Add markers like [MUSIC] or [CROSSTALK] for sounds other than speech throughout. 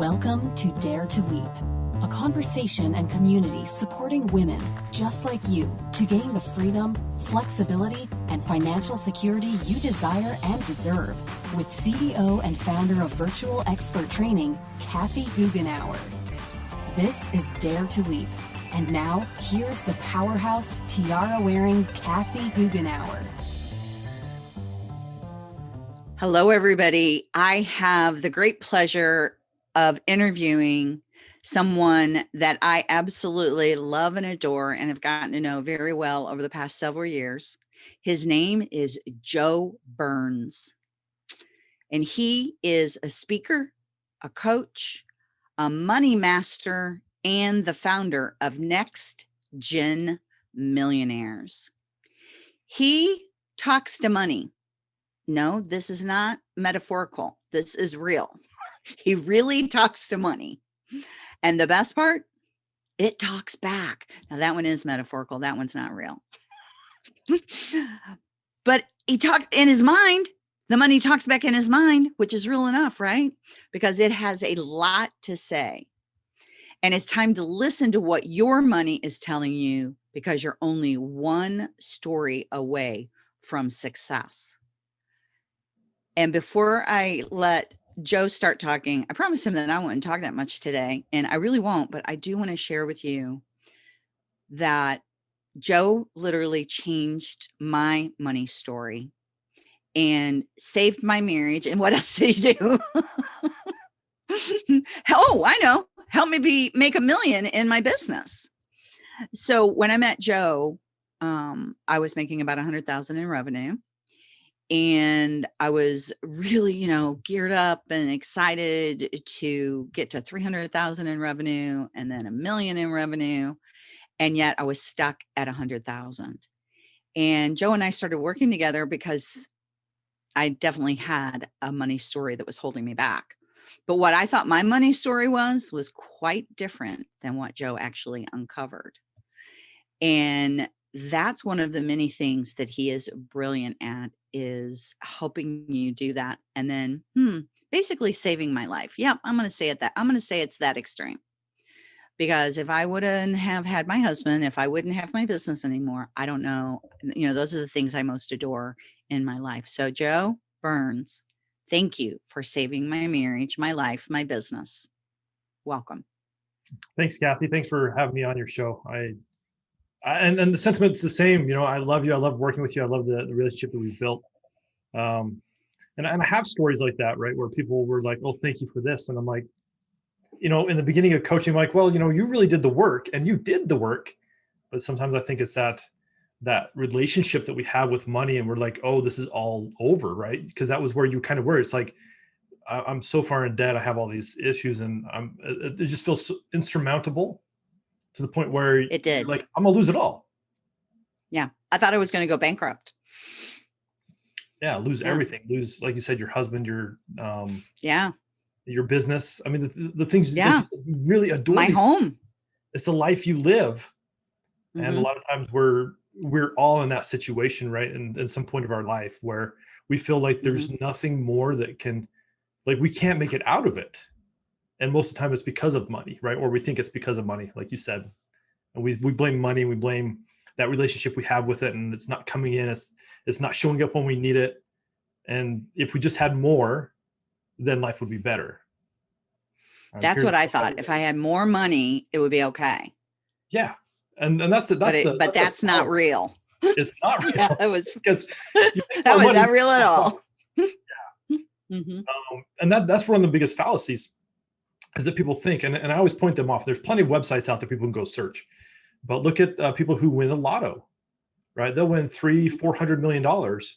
Welcome to Dare to Leap, a conversation and community supporting women just like you to gain the freedom, flexibility, and financial security you desire and deserve with CEO and founder of Virtual Expert Training, Kathy Goughenour. This is Dare to Leap. And now, here's the powerhouse tiara-wearing Kathy Goughenour. Hello, everybody. I have the great pleasure of interviewing someone that I absolutely love and adore and have gotten to know very well over the past several years. His name is Joe Burns. And he is a speaker, a coach, a money master, and the founder of Next Gen Millionaires. He talks to money. No, this is not metaphorical. This is real. He really talks to money. And the best part, it talks back. Now that one is metaphorical. That one's not real. but he talked in his mind. The money talks back in his mind, which is real enough, right? Because it has a lot to say. And it's time to listen to what your money is telling you because you're only one story away from success. And before I let Joe start talking, I promised him that I wouldn't talk that much today, and I really won't, but I do want to share with you that Joe literally changed my money story and saved my marriage. And what else [LAUGHS] did he do? [LAUGHS] oh, I know. Help me be make a million in my business. So when I met Joe, um, I was making about a hundred thousand in revenue and I was really, you know, geared up and excited to get to 300,000 in revenue and then a million in revenue. And yet I was stuck at a hundred thousand. And Joe and I started working together because I definitely had a money story that was holding me back. But what I thought my money story was, was quite different than what Joe actually uncovered. And that's one of the many things that he is brilliant at is helping you do that. And then, hmm, basically saving my life. Yep. I'm going to say it that I'm going to say it's that extreme because if I wouldn't have had my husband, if I wouldn't have my business anymore, I don't know. You know, those are the things I most adore in my life. So Joe Burns, thank you for saving my marriage, my life, my business. Welcome. Thanks, Kathy. Thanks for having me on your show. I and and the sentiment's the same. You know, I love you. I love working with you. I love the, the relationship that we've built. Um, and, and I have stories like that, right? Where people were like, oh, thank you for this. And I'm like, you know, in the beginning of coaching, I'm like, well, you know, you really did the work and you did the work. But sometimes I think it's that that relationship that we have with money and we're like, oh, this is all over, right? Because that was where you kind of were. It's like, I'm so far in debt. I have all these issues and I'm, it just feels so insurmountable to the point where it did. like i'm gonna lose it all. Yeah i thought i was going to go bankrupt. Yeah lose yeah. everything lose like you said your husband your um yeah. your business. I mean the, the things yeah. really adore my home. It's the life you live. Mm -hmm. and a mm-hmm. lot of times we're we're all in that situation right and at some point of our life where we feel like there's mm -hmm. nothing more that can like we can't make it out of it and most of the time it's because of money, right? Or we think it's because of money, like you said. And we, we blame money, we blame that relationship we have with it and it's not coming in, it's, it's not showing up when we need it. And if we just had more, then life would be better. That's what I thought. If I had more money, it would be okay. Yeah. And, and that's the, that's but, it, the, but that's, that's not real. It's not [LAUGHS] real. yeah, it was [LAUGHS] because [LAUGHS] that was money. not real at all. yeah. Mm -hmm. um, and that that's one of the biggest fallacies is that people think, and, and I always point them off. There's plenty of websites out there people can go search, but look at uh, people who win the lotto, right? They'll win three, four hundred million dollars,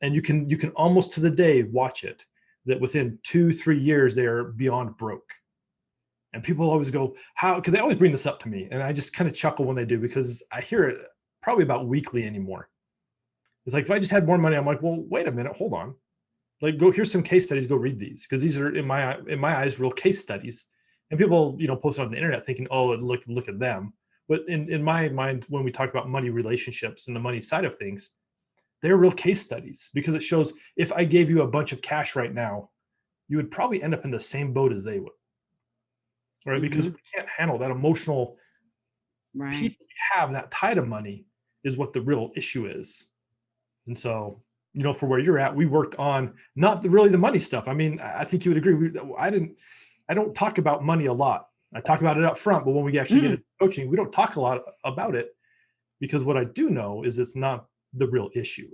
and you can you can almost to the day watch it that within two, three years they are beyond broke. And people always go, how? Because they always bring this up to me, and I just kind of chuckle when they do because I hear it probably about weekly anymore. It's like if I just had more money, I'm like, well, wait a minute, hold on like go here's some case studies go read these because these are in my in my eyes real case studies and people you know post it on the internet thinking oh look look at them but in in my mind when we talk about money relationships and the money side of things they're real case studies because it shows if i gave you a bunch of cash right now you would probably end up in the same boat as they would right? Because Mhm. we can't handle that emotional Right. piece that we have that tie to money is what the real issue is. And so, you know, for where you're at, we worked on not the, really the money stuff. I mean, I think you would agree. We, I didn't, I don't talk about money a lot. I talk about it up front, but when we actually get mm. into coaching, we don't talk a lot about it because what I do know is it's not the real issue.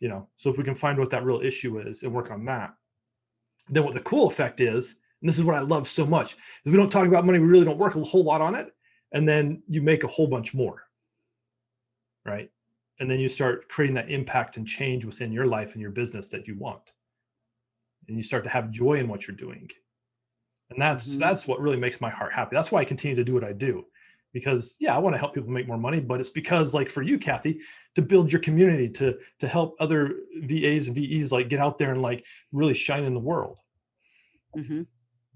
You know, so if we can find what that real issue is and work on that, then what the cool effect is, and this is what I love so much, is we don't talk about money, we really don't work a whole lot on it, and then you make a whole bunch more. Right. And then you start creating that impact and change within your life and your business that you want. And you start to have joy in what you're doing. And that's Mhm. that's what really makes my heart happy. That's why I continue to do what I do. Because yeah, I want to help people make more money, but it's because like for you, Kathy, to build your community, to to help other VAs and VEs like get out there and like really shine in the world. Mhm.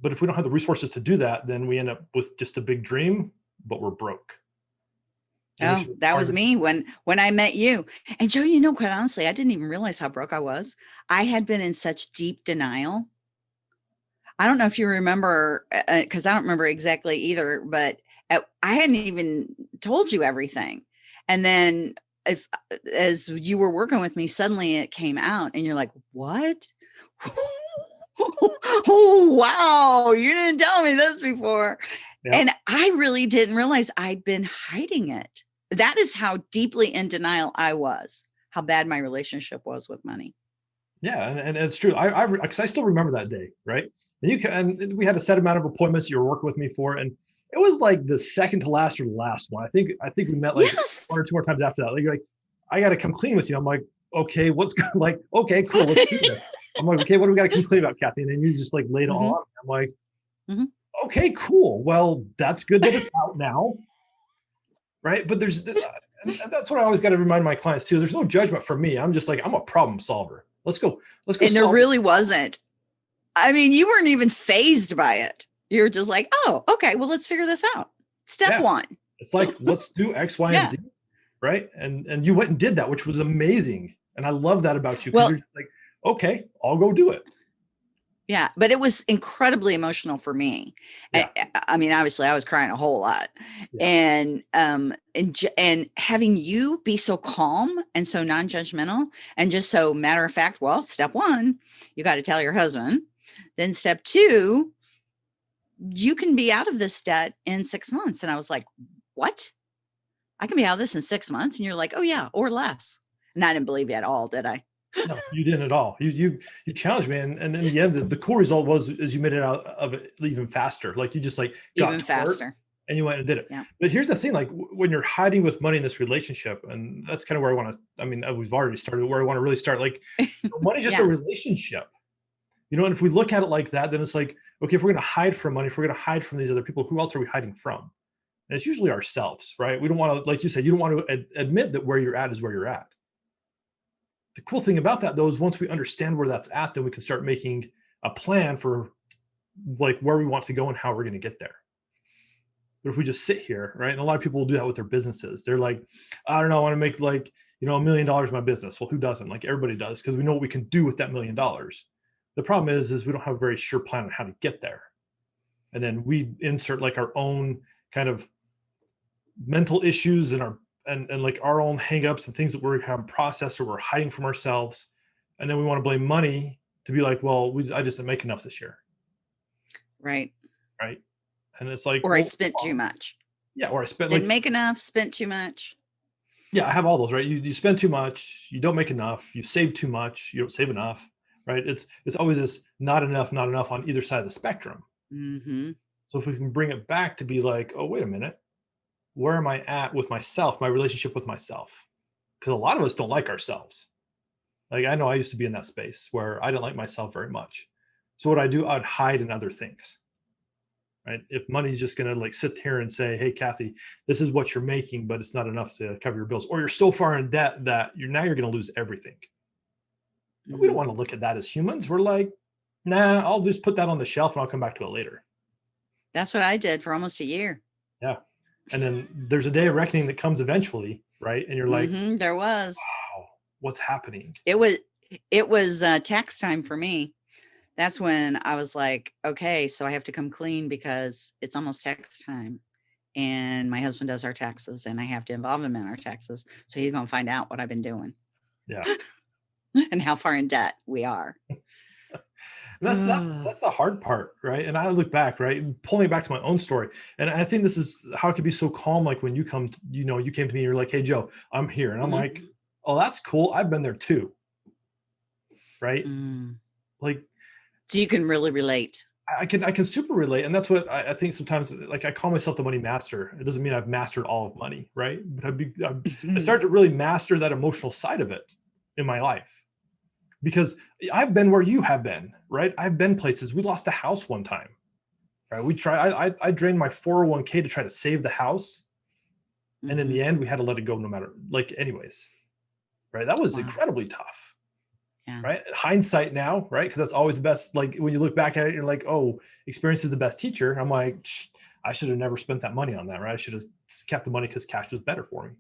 But if we don't have the resources to do that, then we end up with just a big dream, but we're broke. Oh, that was me when when I met you. And Joe, you know, quite honestly, I didn't even realize how broke I was. I had been in such deep denial. I don't know if you remember, uh, uh, because I don't remember exactly either, but at, I hadn't even told you everything. And then, if uh, as you were working with me, suddenly it came out, and you're like, "What? oh, [LAUGHS] wow! You didn't tell me this before." Yeah. And I really didn't realize I'd been hiding it. That is how deeply in denial I was, how bad my relationship was with money. Yeah, and, and it's true. I I because I still remember that day, right? And you can and we had a set amount of appointments you were working with me for, and it was like the second to last or the last one. I think I think we met like yes. one or two more times after that. Like you're like, I got to come clean with you. I'm like, okay, what's going [LAUGHS] like, okay, cool, let's do this. I'm like, okay, what do we got to come clean about, Kathy? And then you just like laid it all Mhm. out. I'm like, Mhm. okay, cool. Well, that's good that it's out now, right? But there's that's what I always got to remind my clients too. There's no judgment from me. I'm just like, I'm a problem solver. Let's go. Let's go. And there solve it. really wasn't. I mean, you weren't even fazed by it. You were just like, oh, okay, well, let's figure this out. Step Yeah. one. It's like let's do X, Y, Yeah. and Z, right? And and you went and did that, which was amazing. And I love that about you. Well- like, okay, I'll go do it. Yeah, but it was incredibly emotional for me. And, I I mean, obviously, I was crying a whole lot, Yeah. and um, and and having you be so calm and so non-judgmental, and just so matter of fact. Well, step one, you got to tell your husband. Then step two, you can be out of this debt in six months. And I was like, what? I can be out of this in six months, and you're like, oh yeah, or less. And I didn't believe you at all, did I? No, you didn't at all. You you you challenged me, and, and in the end, the, the cool result was is you made it out of it even faster. Like you just like got Even faster. and you went and did it. Yeah. But here's the thing: like when you're hiding with money in this relationship, and that's kind of where I want to. I mean, uh, we've already started where I want to really start. Like [LAUGHS] money's just a relationship, you know. And if we look at it like that, then it's like, okay, if we're going to hide from money, if we're going to hide from these other people, who else are we hiding from? And it's usually ourselves, right? We don't want to, like you said, you don't want to ad- admit that where you're at is where you're at. The cool thing about that, though, is once we understand where that's at, then we can start making a plan for like where we want to go and how we're going to get there. But if we just sit here, right? And a lot of people will do that with their businesses. They're like, I don't know, I want to make like, you know, a million dollars in my business. Well, who doesn't? Like everybody does, because we know what we can do with that million dollars. The problem is, is we don't have a very sure plan on how to get there. And then we insert like our own kind of mental issues and our and, and like our own hangups and things that we're having processed or we're hiding from ourselves. And then we want to blame money to be like, well, we I just didn't make enough this year. Right. Right. And it's like, Or I well, spent too much. Yeah, or I spent Didn't like make enough, spent too much. yeah, I have all those, right? You you spend too much, you don't make enough, you save too much, you don't save enough, right? It's it's always this not enough, not enough on either side of the spectrum. hmm So if we can bring it back to be like, oh, wait a minute, where am I at with myself, my relationship with myself? Because a lot of us don't like ourselves. Like I know I used to be in that space where I didn't like myself very much. So what I do, I'd hide in other things. Right. If money's just gonna like sit here and say, Hey Kathy, this is what you're making, but it's not enough to cover your bills, or you're so far in debt that you're now you're gonna lose everything. And We don't Mhm. want to look at that as humans. We're like, nah, I'll just put that on the shelf and I'll come back to it later. That's what I did for almost a year. And then there's a day of reckoning that comes eventually right and you're like Mhm, there was. wow what's happening It was it was uh, tax time for me. that's when I was like, okay, so I have to come clean because it's almost tax time. And my husband does our taxes and I have to involve him in our taxes. So he's going to find out what I've been doing. Yeah. [LAUGHS] and how far in debt we are. That's that's that's the hard part, right? And I look back, right, pulling back to my own story, and I think this is how it could be so calm. Like when you come, to, you know, you came to me, and you're like, "Hey, Joe, I'm here," and I'm mm -hmm. like, "Oh, that's cool. I've been there too." Right? Mm. Like, so you can really relate. I can I can super relate, and that's what I, I, think. Sometimes, like I call myself the money master. It doesn't mean I've mastered all of money, right? But I've, be, I've I [LAUGHS] started to really master that emotional side of it in my life, because I've been where you have been, right? I've been places. We lost a house one time, right? We try. I I, I drained my 401k to try to save the house, mm -hmm. and in the mm-hmm. end, we had to let it go no matter like anyways, right? That was wow. incredibly tough yeah. right hindsight now right because that's always the best like when you look back at it you're like oh experience is the best teacher i'm like i should have never spent that money on that right i should have kept the money because cash was better for me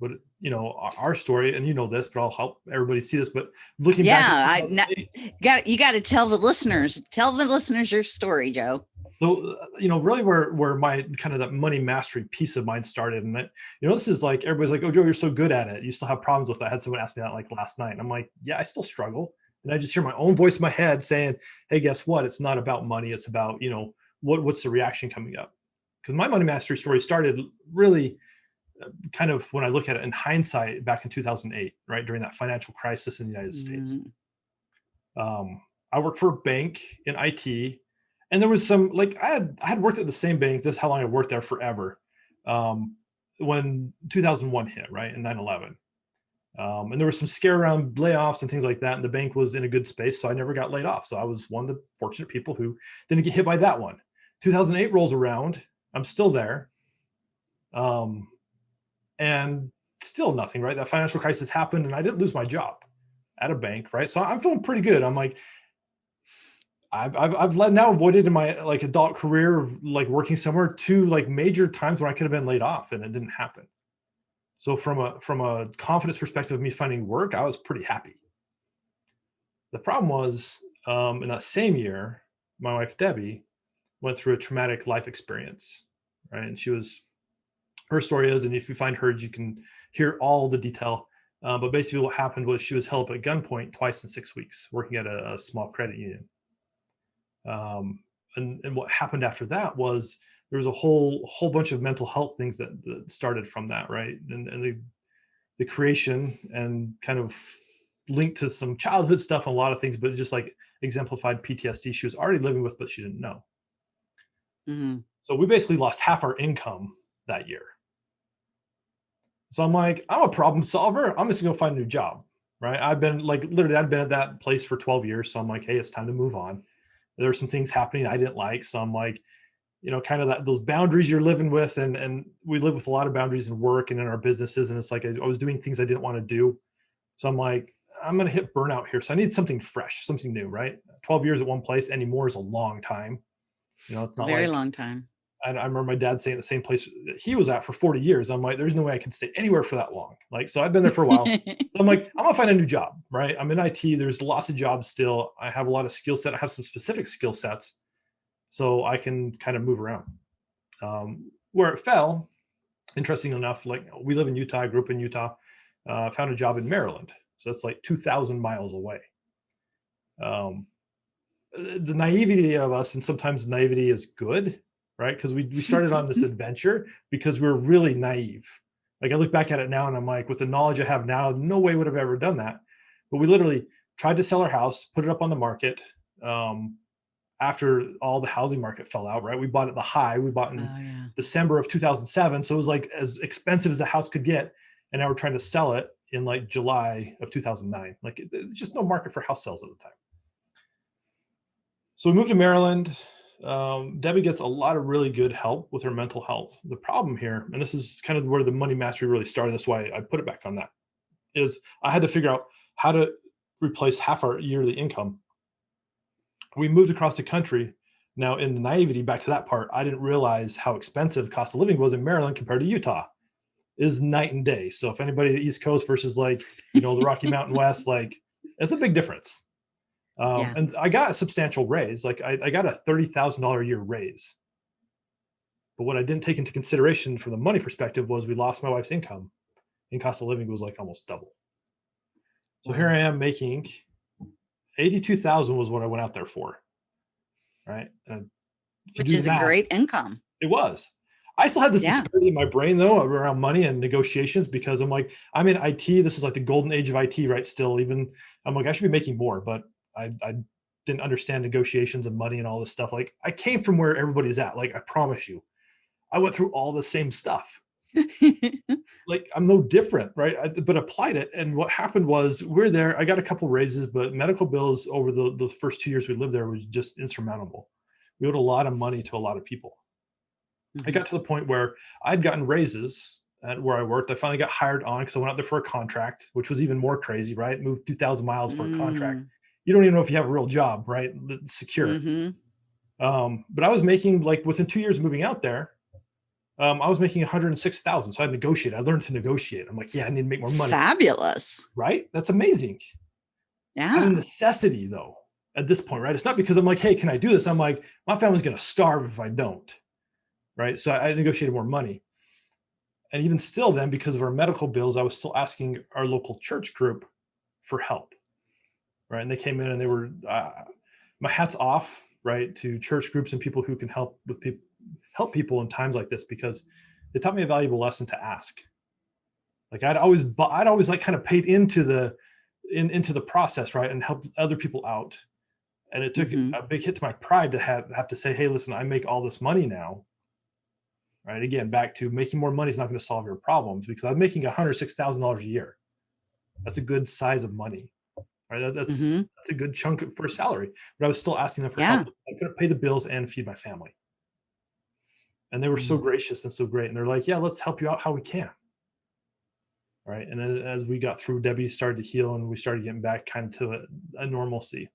but you know our story and you know this but i'll help everybody see this but looking yeah i got you got to tell the listeners tell the listeners your story joe. So uh, you know really where where my kind of that money mastery piece of mine started and that you know this is like everybody's like oh joe you're so good at it. You still have problems with that i had someone ask me that like last night and i'm like yeah i still struggle. And i just hear my own voice in my head saying hey guess what? It's not about money. It's about you know what what's the reaction coming up? Because my money mastery story started really kind of when i look at it in hindsight back in 2008 right during that financial crisis in the united states mm um, i worked for a bank in it and there was some like I had I had worked at the same bank. This is how long I worked there forever. Um, when 2001 hit, right, and 9/11, um, and there was some scare around layoffs and things like that. And the bank was in a good space, so I never got laid off. So I was one of the fortunate people who didn't get hit by that one. 2008 rolls around. I'm still there, um, and still nothing. Right, that financial crisis happened, and I didn't lose my job at a bank. Right, so I'm feeling pretty good. I'm like, I've, I've, I've now avoided in my like adult career of like working somewhere two like major times where I could have been laid off and it didn't happen. So from a from a confidence perspective of me finding work, I was pretty happy. The problem was um, in that same year, my wife Debbie went through a traumatic life experience, right? And she was, her story is, and if you find hers, you can hear all the detail. Uh, but basically what happened was she was held up at gunpoint twice in six weeks, working at a, a small credit union. Um, and, and what happened after that was there was a whole whole bunch of mental health things that, that started from that, right? And, and the, the creation and kind of linked to some childhood stuff and a lot of things, but just like exemplified PTSD she was already living with, but she didn't know. Mm -hmm. So we basically lost half our income that year. So I'm like, I'm a problem solver. I'm just gonna find a new job, right? I've been like, literally, I've been at that place for 12 years. So I'm like, hey, it's time to move on there were some things happening I didn't like. So I'm like, you know, kind of that those boundaries you're living with, and and we live with a lot of boundaries in work and in our businesses, and it's like I, was doing things I didn't want to do. So I'm like, I'm gonna hit burnout here. So I need something fresh, something new, right? 12 years at one place anymore is a long time. You know, it's not very like, long time. I, I remember my dad saying the same place he was at for 40 years. I'm like, there's no way I can stay anywhere for that long. Like, so I've been there for a while. so I'm like, [LAUGHS] I'm gonna find a new job, right? I'm in IT. There's lots of jobs still. I have a lot of skill set. I have some specific skill sets, so I can kind of move around. Um, where it fell, interesting enough, like we live in Utah. I grew up in Utah. Uh, found a job in Maryland, so that's like 2,000 miles away. Um, the naivety of us, and sometimes naivety is good right? Because we, we [LAUGHS] started on this adventure because we are really naive. Like I look back at it now and I'm like, with the knowledge I have now, no way would have ever done that. But we literally tried to sell our house, put it up on the market um, after all the housing market fell out, right? We bought at the high, we bought in oh, yeah. December of 2007. So it was like as expensive as the house could get. And now we're trying to sell it in like July of 2009. Like there's just no market for house sales at the time. So we moved to Maryland, um, Debbie gets a lot of really good help with her mental health. The problem here, and this is kind of where the money mastery really started, that's why I put it back on that, is I had to figure out how to replace half our yearly income. We moved across the country. Now in the naivety, back to that part, I didn't realize how expensive cost of living was in Maryland compared to Utah is night and day. So if anybody the East Coast versus like, you know, the Rocky Mountain West, like it's a big difference. Um, Yeah. And I got a substantial raise. Like I, I got a $30,000 a year raise. But what I didn't take into consideration from the money perspective was we lost my wife's income and cost of living was like almost double. So here I am making 82,000 was what I went out there for. Right. And Which is a great income. it was. I still had this Yeah. disparity in my brain though around money and negotiations because I'm like, I'm in IT. This is like the golden age of IT, right? Still, even I'm like, I should be making more, but I, I didn't understand negotiations and money and all this stuff. Like I came from where everybody's at. Like I promise you, I went through all the same stuff. [LAUGHS] Like I'm no different, right? I, but applied it. And what happened was we're there. I got a couple raises, but medical bills over the, the first two years we lived there was just insurmountable. We owed a lot of money to a lot of people. I Mhm. got to the point where I'd gotten raises at where I worked. I finally got hired on because I went out there for a contract, which was even more crazy, right? Moved 2,000 miles for a contract. Mm, You don't even know if you have a real job, right? Secure. mhm. Um, but I was making like within two years of moving out there, um, I was making 106,000. So I negotiated. I learned to negotiate. I'm like, yeah, I need to make more money, Fabulous. right? That's amazing. Out Yeah. of necessity though, at this point, right? It's not because I'm like, hey, can I do this? I'm like, my family's gonna starve if I don't. Right. So I I negotiated more money. And even still, then, because of our medical bills, I was still asking our local church group for help. Right. And they came in and they were uh, my hat's off, right, to church groups and people who can help with people help people in times like this because they taught me a valuable lesson to ask. Like I'd always I'd always like kind of paid into the in, into the process, right, and help other people out. And it took Mhm. a big hit to my pride to have have to say, hey, listen, I make all this money now. Right. Again, back to making more money is not going to solve your problems because I'm making $106,000 a year. That's a good size of money. Right. That, that's Mhm. that's a good chunk for a salary. But I was still asking them for Yeah. help. I couldn't pay the bills and feed my family. And they were so Mm. gracious and so great. And they're like, yeah, let's help you out how we can. Right. And then as we got through, Debbie started to heal and we started getting back kind of to a, a normalcy.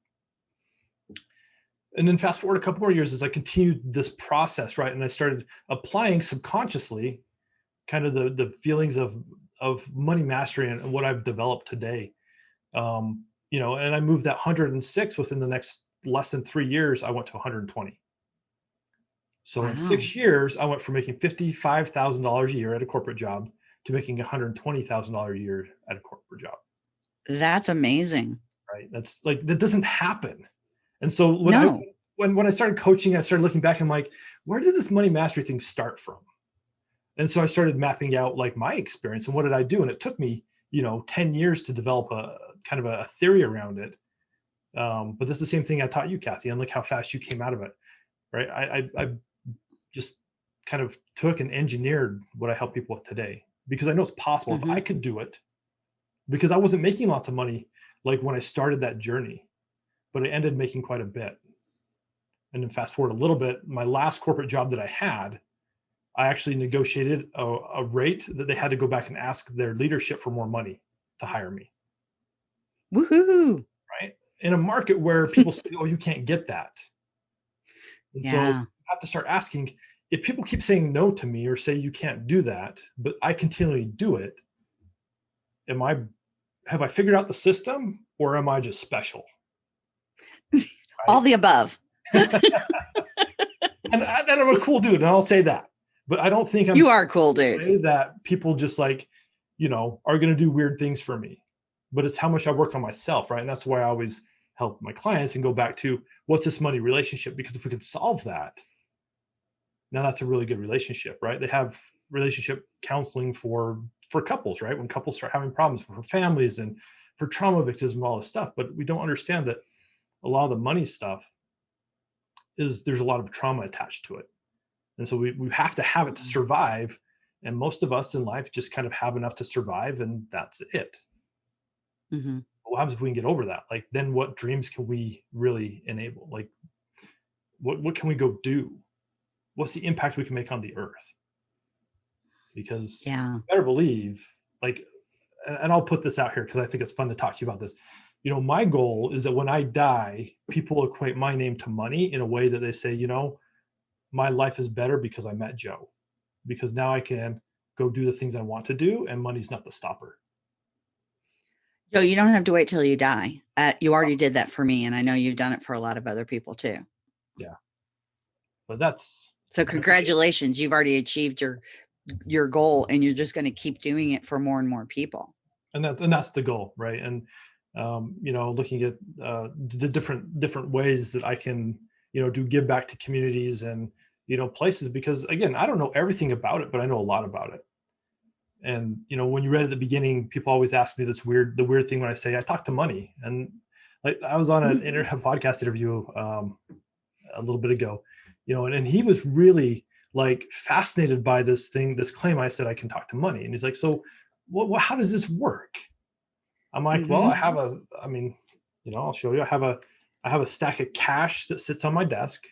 And then fast forward a couple more years as I continued this process, right? And I started applying subconsciously kind of the the feelings of of money mastery and what I've developed today. Um, you know, and I moved that 106 within the next less than three years, I went to 120. So in six years, I went from making $55,000 a year at a corporate job to making $120,000 a year at a corporate job. That's amazing. right? That's like that doesn't happen. And so when i when when i started coaching i started looking back and like where did this money mastery thing start from? And so i started mapping out like my experience and what did i do? And it took me you know 10 years to develop a kind of a, theory around it um, but this is the same thing i taught you kathy and look how fast you came out of it right i i, I just kind of took and engineered what i help people with today because i know it's possible Mhm. if i could do it because i wasn't making lots of money like when I started that journey, but I ended making quite a bit. And then fast forward a little bit, my last corporate job that I had, I actually negotiated a, a rate that they had to go back and ask their leadership for more money to hire me Woohoo. Right in a market where people say, oh, you can't get that. And so Yeah. I have to start asking if people keep saying no to me or say you can't do that, but I continually do it, am I have I figured out the system or am I just special? [LAUGHS] All the above. [LAUGHS] and, I, and I'm a cool dude, and I'll say that. But I don't think I'm You are cool dude. that people just like, you know, are going to do weird things for me. But it's how much I work on myself, right? And that's why I always help my clients and go back to what's this money relationship? Because if we can solve that, now that's a really good relationship, right? They have relationship counseling for for couples, right? When couples start having problems for families and for trauma victims and all this stuff. But we don't understand that a lot of the money stuff is there's a lot of trauma attached to it. And so we, we have to have it to survive. And most of us in life just kind of have enough to survive and that's it. Mhm. What happens if we can get over that? Like then what dreams can we really enable? Like what what can we go do? What's the impact we can make on the earth? Because Yeah. you better believe, like, and and I'll put this out here because I think it's fun to talk to you about this. You know, my goal is that when I die, people equate my name to money in a way that they say, you know, my life is better because I met Joe, because now I can go do the things I want to do, and money's not the stopper. Joe, you don't have to wait till you die. Uh, you already did that for me, and I know you've done it for a lot of other people too. Yeah. But that's so congratulations. You've already achieved your your goal and you're just going to keep doing it for more and more people. And that and that's the goal, right? And um, you know, looking at uh, the different different ways that I can, you know, do give back to communities and you know places because again, I don't know everything about it, but I know a lot about it and you know when you read at the beginning people always ask me this weird the weird thing when i say i talk to money and like i was on an mm-hmm. internet [LAUGHS] podcast interview um, a little bit ago you know and, and he was really like fascinated by this thing this claim i said i can talk to money and he's like so what, what how does this work i'm like mm-hmm. well i mm-hmm. have a i mean you know i'll show you i have a i have a stack of cash that sits on my desk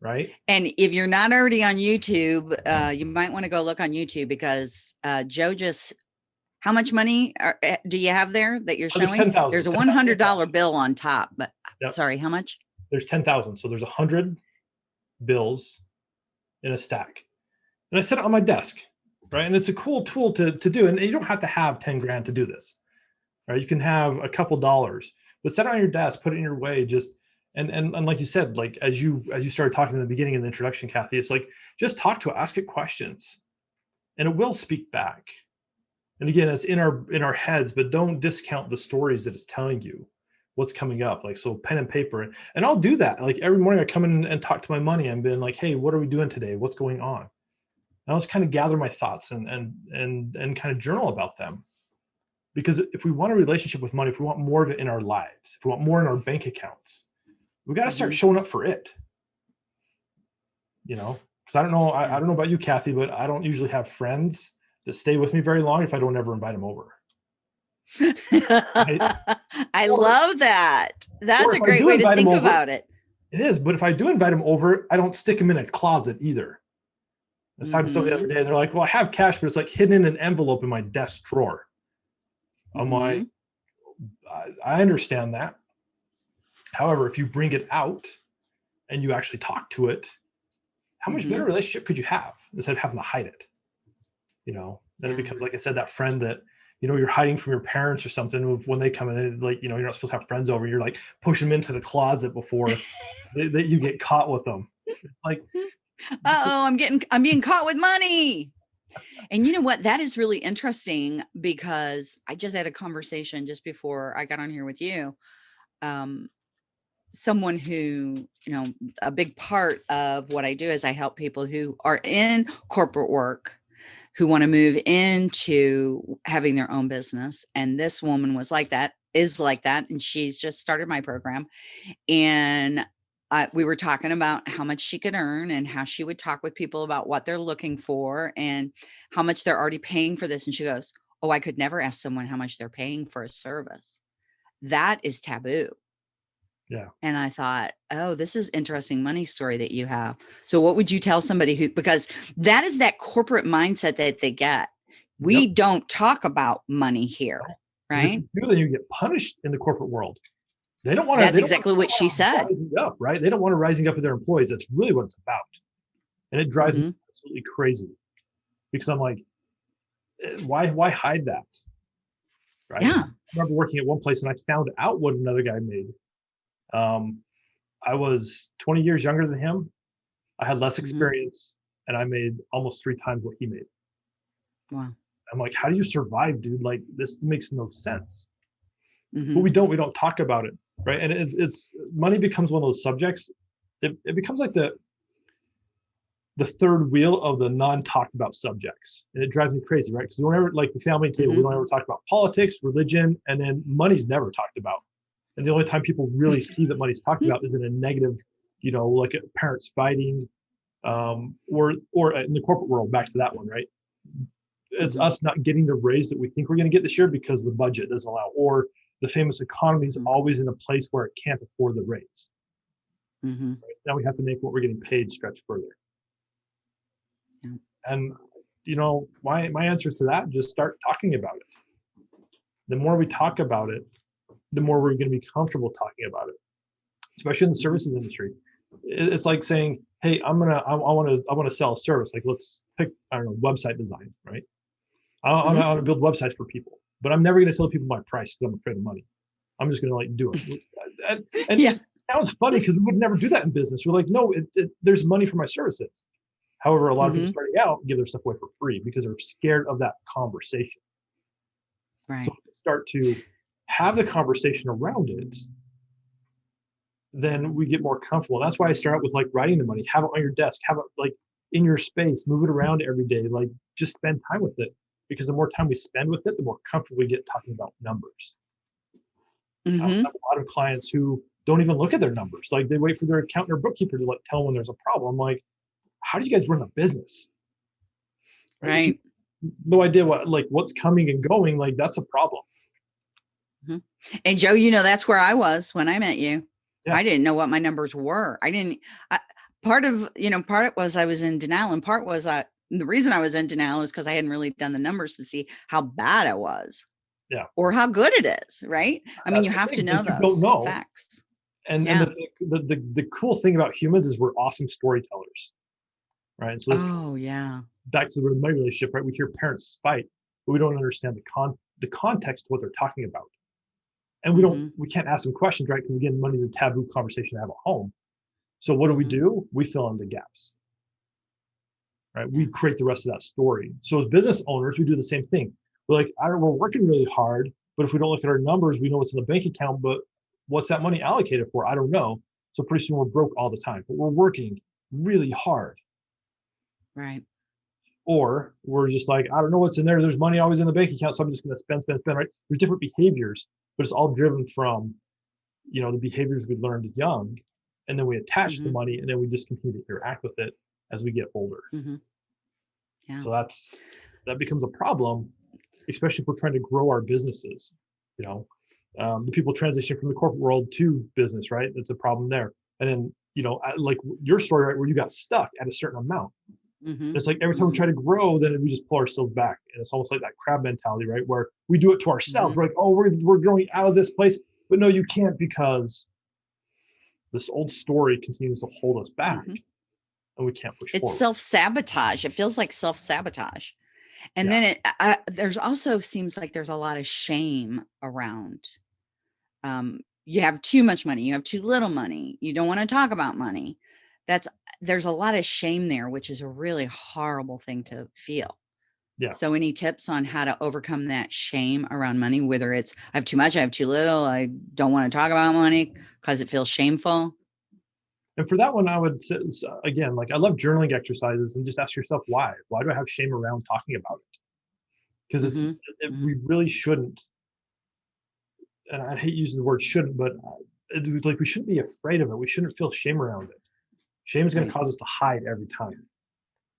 right? And if you're not already on YouTube, uh, you might want to go look on YouTube because uh, Joe just, how much money are, eh, do you have there that you're oh, showing? there's, there's a $100 bill on top, but yep. sorry, how much? There's 10,000. So there's a hundred bills in a stack. And I set it on my desk, right? And it's a cool tool to, to do. And you don't have to have 10 grand to do this, right? You can have a couple dollars, but set it on your desk, put it in your way, just and, and and like you said like as you as you started talking in the beginning in the introduction kathy it's like just talk to it ask it questions. And it will speak back. And again it's in our in our heads but don't discount the stories that it's telling you what's coming up like so pen and paper. And i'll do that. Like every morning i come in and talk to my money and been like hey what are we doing today? What's going on? And i'll just kind of gather my thoughts and and and and kind of journal about them. Because if we want a relationship with money if we want more of it in our lives if we want more in our bank accounts we got to start mm-hmm. showing up for it. You know, because I don't know, I, I, don't know about you, Kathy, but I don't usually have friends that stay with me very long if I don't ever invite them over. [LAUGHS] I or, love that. That's a great way to think over, about it. It is, but if I do invite them over, I don't stick them in a closet either. I was talking to somebody the other mm-hmm. day, they're like, "Well, I have cash, but it's like hidden in an envelope in my desk drawer." I'm mm-hmm. like, I, I understand that, However, if you bring it out and you actually talk to it, how much mm -hmm. better relationship could you have instead of having to hide it? You know, then it becomes, like I said, that friend that, you know, you're hiding from your parents or something when they come in, like, you know, you're not supposed to have friends over, you're like push them into the closet before [LAUGHS] that you get caught with them. Like, [LAUGHS] uh oh, I'm getting, I'm being caught with money. And you know what? That is really interesting because I just had a conversation just before I got on here with you. Um, someone who, you know, a big part of what I do is I help people who are in corporate work who want to move into having their own business. And this woman was like that, is like that. And she's just started my program. And uh, we were talking about how much she could earn and how she would talk with people about what they're looking for and how much they're already paying for this. And she goes, oh, I could never ask someone how much they're paying for a service. That is taboo. Yeah. And I thought, oh, this is interesting money story that you have. So what would you tell somebody who, because that is that corporate mindset that they get. We yep. don't talk about money here, right? do, then you get punished in the corporate world. They don't want to. That's exactly what she said. Up, right? They don't want to rising up with their employees. That's really what it's about. And it drives mm -hmm. me mm-hmm. absolutely crazy because I'm like, eh, why, why hide that? Right. Yeah. I remember working at one place and I found out what another guy made um, I was 20 years younger than him. I had less mm-hmm. experience mm-hmm. and I made almost three times what he made. Wow. I'm like, how do you survive, dude? Like this makes no sense. Mm-hmm. But we don't, we don't talk about it. Right. And it's, it's money becomes one of those subjects. It, it becomes like the, the third wheel of the non-talked about subjects. And it drives me crazy, right? Because we don't ever like the family table, mm-hmm. we don't ever talk about politics, religion, and then money's never talked about. And the only time people really [LAUGHS] see that money's talked about is in a negative, you know, like parents fighting, um, or or in the corporate world. Back to that one, right? It's mm-hmm. us not getting the raise that we think we're going to get this year because the budget doesn't allow, or the famous economy is mm-hmm. always in a place where it can't afford the raise. Mm-hmm. Right? Now we have to make what we're getting paid stretch further. Yeah. And you know, my my answer to that: just start talking about it. The more we talk about it, the more we're going to be comfortable talking about it, especially in the services industry. It's like saying, "Hey, I'm gonna, I, I want to, I want to sell a service. Like, let's pick, I don't know, website design, right? I, mm-hmm. I want to build websites for people. but I'm never going to tell people my price because I'm afraid of money. I'm just going to like do it. [LAUGHS] and, and Yeah. it sounds funny because we would never do that in business. We're like, no, it, it, there's money for my services. However, a lot of people Mhm. starting out give their stuff away for free because they're scared of that conversation. Right. So start to have the conversation around it, then we get more comfortable. That's why I start out with like writing the money, have it on your desk, have it like in your space, move it around every day, like just spend time with it. Because the more time we spend with it, the more comfortable we get talking about numbers. I Mhm. have a lot of clients who don't even look at their numbers. Like they wait for their accountant or bookkeeper to like tell them when there's a problem. Like, how do you guys run a business? You Right. no idea what like what's coming and going like that's a problem Mm-hmm. And Joe, you know, that's where I was when I met you. Yeah. I didn't know what my numbers were. I didn't, I, part of, you know, part it was I was in denial and part was I, the reason I was in denial is because I hadn't really done the numbers to see how bad it was. Yeah. Or how good it is. Right. I mean, That's you have to know like, you don't those know. facts. and, Yeah. and the, the, the the cool thing about humans is we're awesome storytellers right so Oh, yeah. back to the relationship right we hear parents fight but we don't understand the con the context of what they're talking about and we don't we can't ask them questions right? Because again money's a taboo conversation to have at home. So what do we Mhm. do? We fill in the gaps. Right? We create the rest of that story. So as business owners we do the same thing. We're like I don't, we're working really hard but if we don't look at our numbers we know what's in the bank account but what's that money allocated for? I don't know. So pretty soon we're broke all the time but we're working really hard. Right. Or we're just like i don't know what's in there. There's money always in the bank account so i'm just going to spend spend spend right? There's different behaviors but it's all driven from you know the behaviors we learned young and then we attach the Mhm. money and then we just continue to interact with it as we get older. Hmm Yeah. so that's that becomes a problem especially if we're trying to grow our businesses you know? Um, the people transition from the corporate world to business right? That's a problem there. And then you know like your story right where you got stuck at a certain amount hmm it's like every time we try to grow, then we just pull ourselves back. And it's almost like that crab mentality, right? Where we do it to ourselves. Mhm. We're like, oh, we're, we're growing out of this place. But no, you can't because this old story continues to hold us back Mhm. and we can't push It's self sabotage. It feels like self sabotage. And Yeah. then it, I, there's also seems like there's a lot of shame around. Um, you have too much money, you have too little money, you don't want to talk about money. That's there's a lot of shame there, which is a really horrible thing to feel. Yeah. So any tips on how to overcome that shame around money, whether it's I have too much, I have too little, I don't want to talk about money because it feels shameful. and for that one, I would say, again, like I love journaling exercises and just ask yourself why. Why do I have shame around talking about it? Because it's Mhm, it, we really shouldn't. And I hate using the word shouldn't, but uh, it, like we shouldn't be afraid of it. We shouldn't feel shame around it. Shame is going to cause us to hide every time.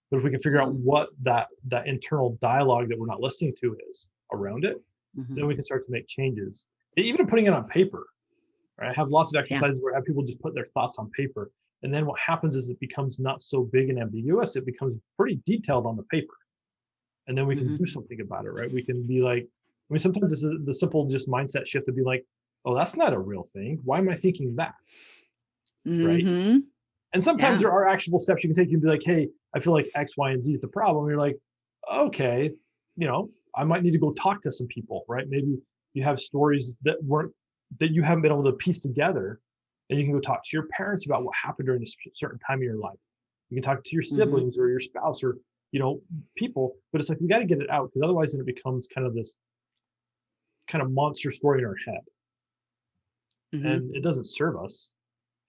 But if we can figure out what that that internal dialogue that we're not listening to is around it, Mhm. then we can start to make changes. Even putting it on paper. Right? I have lots of exercises where I have people just put their thoughts on paper. And then what happens is it becomes not so big and ambiguous. It becomes pretty detailed on the paper. And then we can Mhm. do something about it, right? We can be like, I mean, sometimes this is the simple just mindset shift to be like, oh, that's not a real thing. Why am I thinking that? Right. And sometimes Yeah. there are actionable steps you can take. You can be like, hey, I feel like X, Y, and Z is the problem. You're like, okay, you know, I might need to go talk to some people, right? Maybe you have stories that weren't that you haven't been able to piece together, and you can go talk to your parents about what happened during a certain time of your life. You can talk to your Mhm. siblings or your spouse or you know people, but it's like we got to get it out because otherwise, then it becomes kind of this kind of monster story in our head, Mhm. and it doesn't serve us.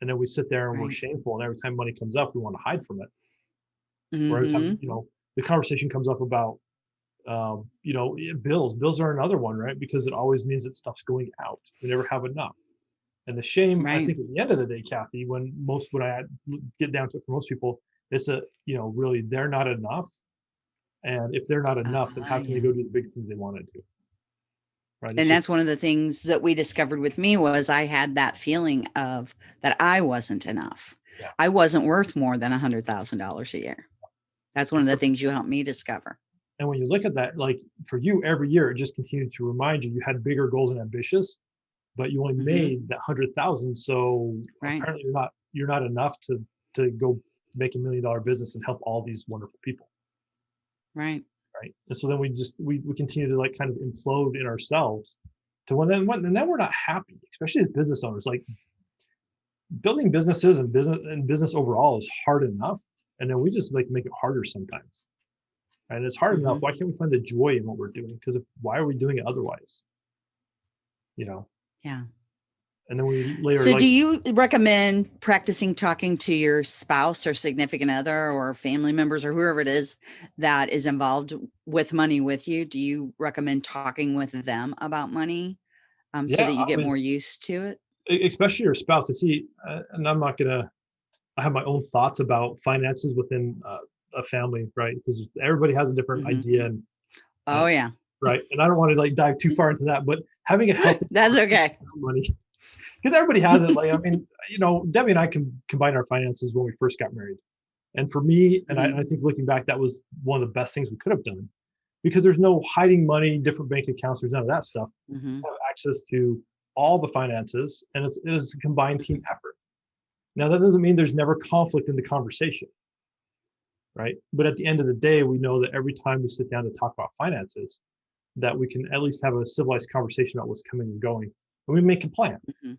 And then we sit there and we're shameful, and every time money comes up, we want to hide from it. Or every time Mhm. you know the conversation comes up about um, you know bills. Bills are another one, right? Because it always means that stuff's going out. We never have enough. And the shame, I think, at the end of the day, Kathy, when most when I get down to it for most people, it's a you know really they're not enough. And if they're not enough, then how Ah, can yeah. they go do the big things they want to do? Right? And that's one of the things that we discovered with me was I had that feeling of that I wasn't enough. Yeah. I wasn't worth more than a hundred thousand dollars a year. That's one of the things you helped me discover. And when you look at that, like for you, every year it just continued to remind you you had bigger goals and ambitious, but you only Mhm. made that hundred thousand. So Right. apparently you're not you're not enough to to go make a million dollar business and help all these wonderful people. Right. Right? And so then we just we we continue to like kind of implode in ourselves to when then when and then we're not happy, especially as business owners. Like building businesses and business and business overall is hard enough, and then we just like make it harder sometimes. And it's hard enough. Mhm. Why can't we find the joy in what we're doing? Because why are we doing it otherwise? You know. Yeah. And then we later So like do you recommend practicing talking to your spouse or significant other or family members or whoever it is that is involved with money with you? Do you recommend talking with them about money um, so Yeah, that you I get more used to it? especially your spouse. I see, uh, and I'm not gonna. I have my own thoughts about finances within uh, a family, right? Because everybody has a different Mhm. idea, and Oh yeah, right. And I don't want to like dive too [LAUGHS] far into that, but having a healthy that's okay. money, because everybody has it. Like I [LAUGHS] mean, you know, Debbie and I can combine our finances when we first got married, and for me, and I, I think looking back, that was one of the best things we could have done, because there's no hiding money, different bank accounts. There's none of that stuff. hmm have access to all the finances and it's, it's a combined team effort. Now, that doesn't mean there's never conflict in the conversation, right? But at the end of the day, we know that every time we sit down to talk about finances, that we can at least have a civilized conversation about what's coming and going, and we make a plan. Mhm.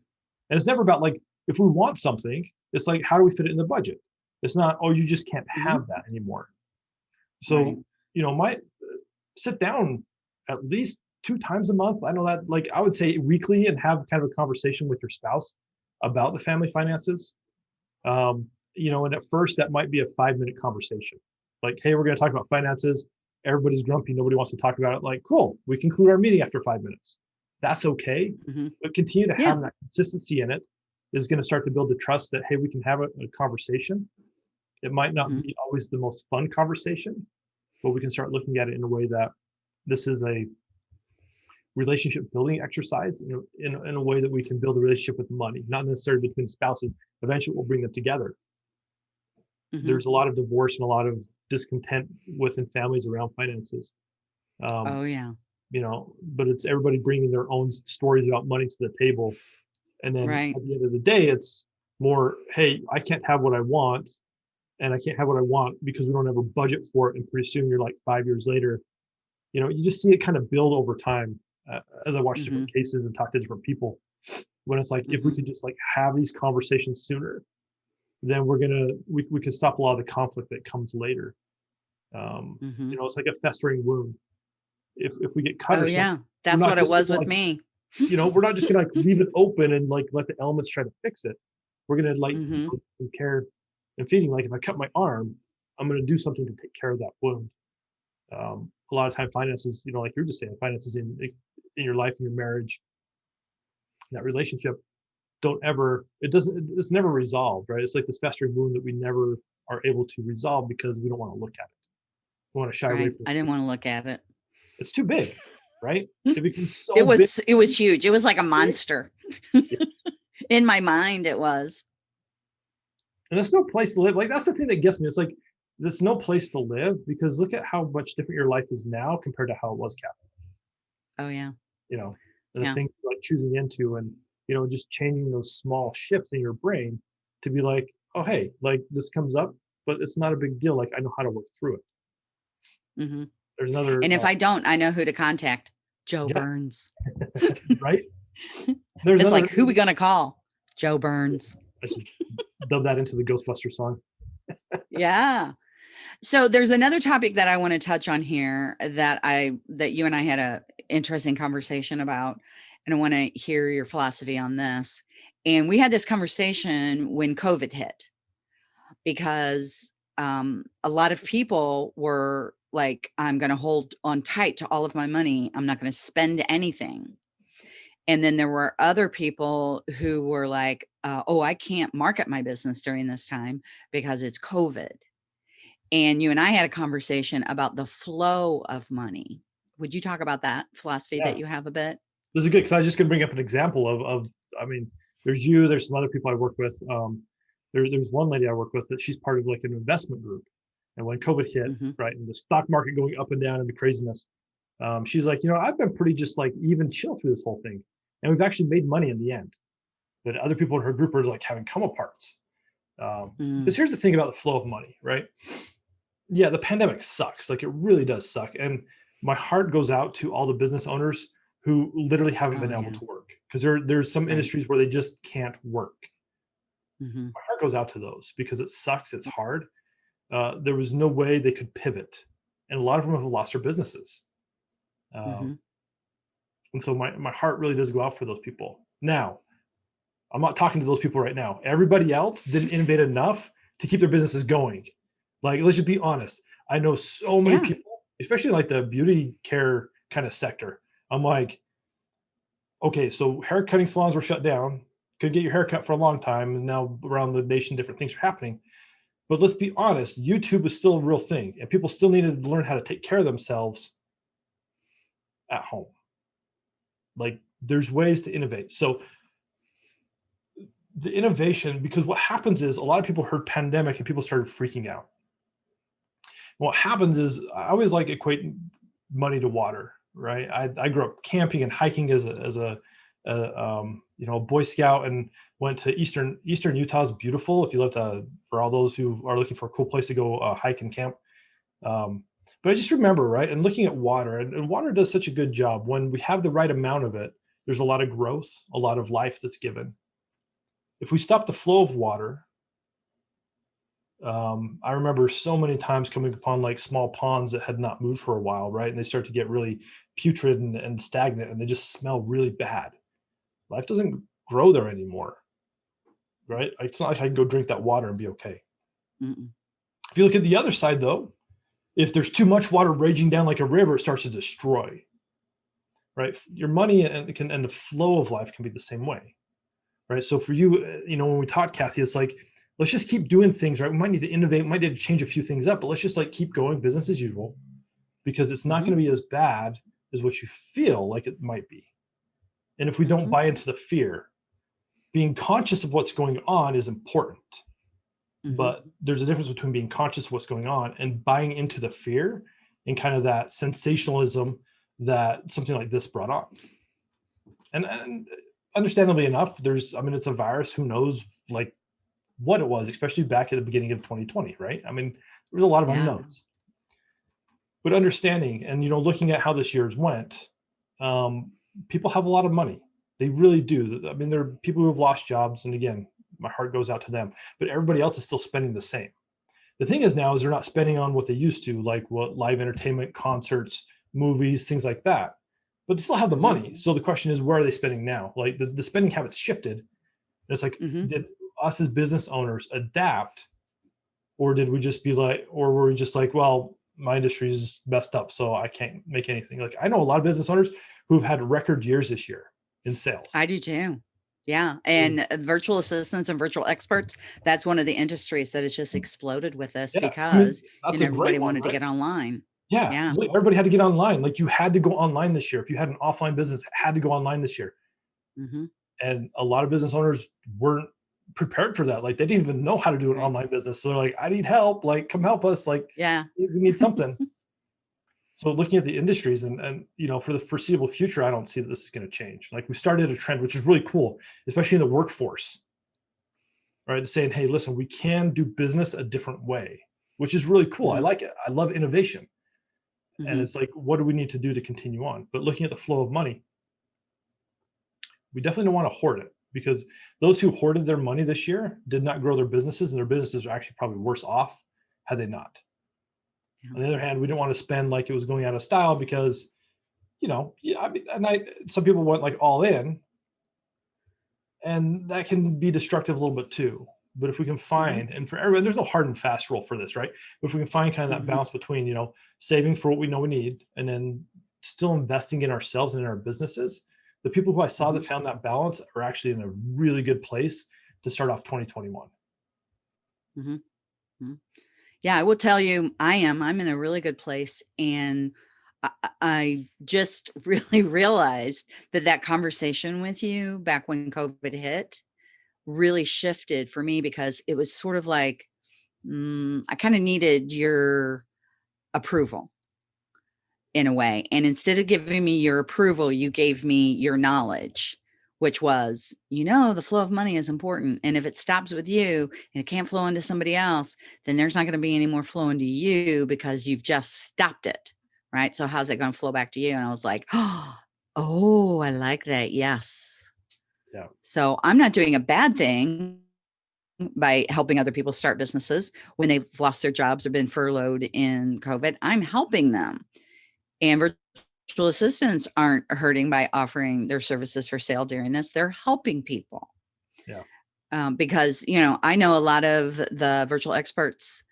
And it's never about like, if we want something, it's like, how do we fit it in the budget? It's not, oh, you just can't have that anymore. So, Right. you know, my sit down at least two times a month. I know that like I would say weekly and have kind of a conversation with your spouse about the family finances. Um, you know, and at first that might be a five minute conversation. Like, hey, we're going to talk about finances. Everybody's grumpy. Nobody wants to talk about it. Like, cool, we conclude our meeting after five minutes. That's okay. Mhm. But continue to Yeah. have that consistency in it is going to start to build the trust that, hey, we can have a, a conversation. It might not Mhm. be always the most fun conversation, but we can start looking at it in a way that this is a relationship building exercise know, in, in a way that we can build a relationship with money, not necessarily between spouses. Eventually, we'll bring them together. Mhm. There's a lot of divorce and a lot of discontent within families around finances. Um, Oh yeah. You know, but it's everybody bringing their own stories about money to the table. And then Right. at the end of the day, it's more, hey, I can't have what I want. And I can't have what I want because we don't have a budget for it. And pretty soon you're like five years later, you know, you just see it kind of build over time uh, as I watch different cases and talk to different people. When it's like, if we Mhm. could just like have these conversations sooner, then we're gonna we we can stop a lot of the conflict that comes later. Um, Mhm. you know, it's like a festering wound. If if we get cut Oh or something, yeah, that's what it was with like, me. you know, we're not just gonna like leave it open and like let the elements try to fix it. We're gonna like Mhm. some care and feeding. Like if I cut my arm, I'm gonna do something to take care of that wound. Um, a lot of time, finances, you know, like you're just saying, finances in in your life, in your marriage, that relationship, don't ever. It doesn't. It's never resolved, right? It's like this festering wound that we never are able to resolve because we don't want to look at it. We want to shy away from. I didn't want to look at it. It's too big, right? It becomes so. it big. was it was huge. It was like a monster. [LAUGHS] In my mind, it was. and there's no place to live. Like that's the thing that gets me. It's like there's no place to live because look at how much different your life is now compared to how it was, Kathy. Oh yeah. You know, and Yeah. the things like choosing into and you know just changing those small shifts in your brain to be like, oh hey, like this comes up, but it's not a big deal. Like I know how to work through it. hmm There's another. And if uh, I don't, I know who to contact. Joe Yeah. Burns. [LAUGHS] right, [LAUGHS] there's It's another, like who we gonna call? Joe Burns. I just dub that into the Ghostbuster song. [LAUGHS] yeah. So there's another topic that I want to touch on here that I that you and I had a interesting conversation about, and I want to hear your philosophy on this. And we had this conversation when COVID hit, because um, a lot of people were like, "I'm going to hold on tight to all of my money. I'm not going to spend anything." And then there were other people who were like, uh, "Oh, I can't market my business during this time because it's COVID." and you and I had a conversation about the flow of money. Would you talk about that philosophy Yeah. that you have a bit? This is good because I was just going to bring up an example of, of, I mean, there's you, there's some other people I work with. Um, there's there's one lady I work with that she's part of like an investment group, and when COVID hit, Mhm. right, and the stock market going up and down and the craziness, um, she's like, you know, I've been pretty just like even chill through this whole thing, and we've actually made money in the end. But other people in her group are like having come aparts. Um, Mm, because here's the thing about the flow of money, right? yeah, the pandemic sucks. Like it really does suck. And my heart goes out to all the business owners who literally haven't Oh, been able yeah. to work because there there's some Right. industries where they just can't work. Mhm. My heart goes out to those because it sucks. It's hard. Uh, there was no way they could pivot, and a lot of them have lost their businesses. Um, Mhm. And so my my heart really does go out for those people. Now, I'm not talking to those people right now. Everybody else didn't innovate [LAUGHS] enough to keep their businesses going. Like, let's just be honest. I know so many Yeah. people, especially like the beauty care kind of sector. I'm like, okay, so hair cutting salons were shut down. Couldn't get your hair cut for a long time, and now around the nation, different things are happening. But let's be honest, YouTube is still a real thing, and people still needed to learn how to take care of themselves at home. Like, there's ways to innovate. So the innovation, because what happens is a lot of people heard pandemic and people started freaking out. What happens is I always like equate money to water, right? I, I grew up camping and hiking as a, as a, a um, you know, Boy Scout and went to Eastern, Eastern Utah is beautiful. If you love to, for all those who are looking for a cool place to go uh, hike and camp. Um, but I just remember, right. And looking at water and, and water does such a good job when we have the right amount of it, there's a lot of growth, a lot of life that's given if we stop the flow of water, um, I remember so many times coming upon like small ponds that had not moved for a while, right? And they start to get really putrid and, and stagnant and they just smell really bad. Life doesn't grow there anymore, right? It's not like I can go drink that water and be okay. Mm-mm. If you look at the other side though, if there's too much water raging down like a river, it starts to destroy, right? Your money and, can, and the flow of life can be the same way right? So for you, uh, you know, when we talked, Kathy, it's like, let's just keep doing things, right? We might need to innovate, we might need to change a few things up, but let's just like keep going business as usual because it's not Mhm. going to be as bad as what you feel like it might be. And if we don't Mhm. buy into the fear, being conscious of what's going on is important. Mhm. But there's a difference between being conscious of what's going on and buying into the fear and kind of that sensationalism that something like this brought on. And, and understandably enough, there's, I mean, it's a virus, who knows like what it was, especially back at the beginning of 2020, right? I mean, there was a lot of Yeah. unknowns. But understanding and, you know, looking at how this year's went, um, people have a lot of money. They really do. I mean, there are people who have lost jobs. And again, my heart goes out to them, but everybody else is still spending the same. The thing is now is they're not spending on what they used to, like what live entertainment, concerts, movies, things like that but they still have the money. So the question is, where are they spending now? Like the, the spending habits shifted. And it's like, Mhm. did us as business owners adapt, or did we just be like, or were we just like, well, my industry is messed up, so I can't make anything. Like I know a lot of business owners who've had record years this year in sales. I do too. Yeah. And uh, virtual assistants and virtual experts, that's one of the industries that has just exploded with us Yeah, I mean, because you know, everybody one, wanted to get online. Yeah, Yeah. everybody had to get online. Like you had to go online this year. If you had an offline business, had to go online this year. hmm and a lot of business owners weren't prepared for that like they didn't even know how to do an Right. online business so they're like i need help like come help us like Yeah. we need something [LAUGHS] so looking at the industries and and you know for the foreseeable future i don't see that this is going to change like we started a trend which is really cool especially in the workforce right saying hey listen we can do business a different way which is really cool i Mhm. like it i love innovation and Mhm. it's like what do we need to do to continue on but looking at the flow of money we definitely don't want to hoard it because those who hoarded their money this year did not grow their businesses and their businesses are actually probably worse off had they not. On the other hand we didn't want to spend like it was going out of style because you know yeah i mean and i some people went like all in. And that can be destructive a little bit too. But if we can mm-hmm. find and for everyone there's no hard and fast rule for this right? But if we can find kind of that Mhm. balance between you know saving for what we know we need and then still investing in ourselves and in our businesses the people who i saw that mm-hmm. found that balance are actually in a really good place to start off 2021 mm-hmm. Yeah, I will tell you, I am. I'm in a really good place, and I, I- just [LAUGHS] really realized that that conversation with you back when COVID hit really shifted for me because it was sort of like mm, I kind of needed your approval in a way, and instead of giving me your approval, you gave me your knowledge, which was, you know, the flow of money is important. And if it stops with you and it can't flow into somebody else, then there's not going to be any more flow into you because you've just stopped it. Right. So how's it going to flow back to you? And I was like, [GASPS] oh, I like that. Yes. Yeah. So I'm not doing a bad thing by helping other people start businesses when they've lost their jobs or been furloughed in COVID. I'm helping them. And virtual assistants aren't hurting by offering their services for sale during this. They're helping people. Yeah. Um, because, you know, I know a lot of the virtual experts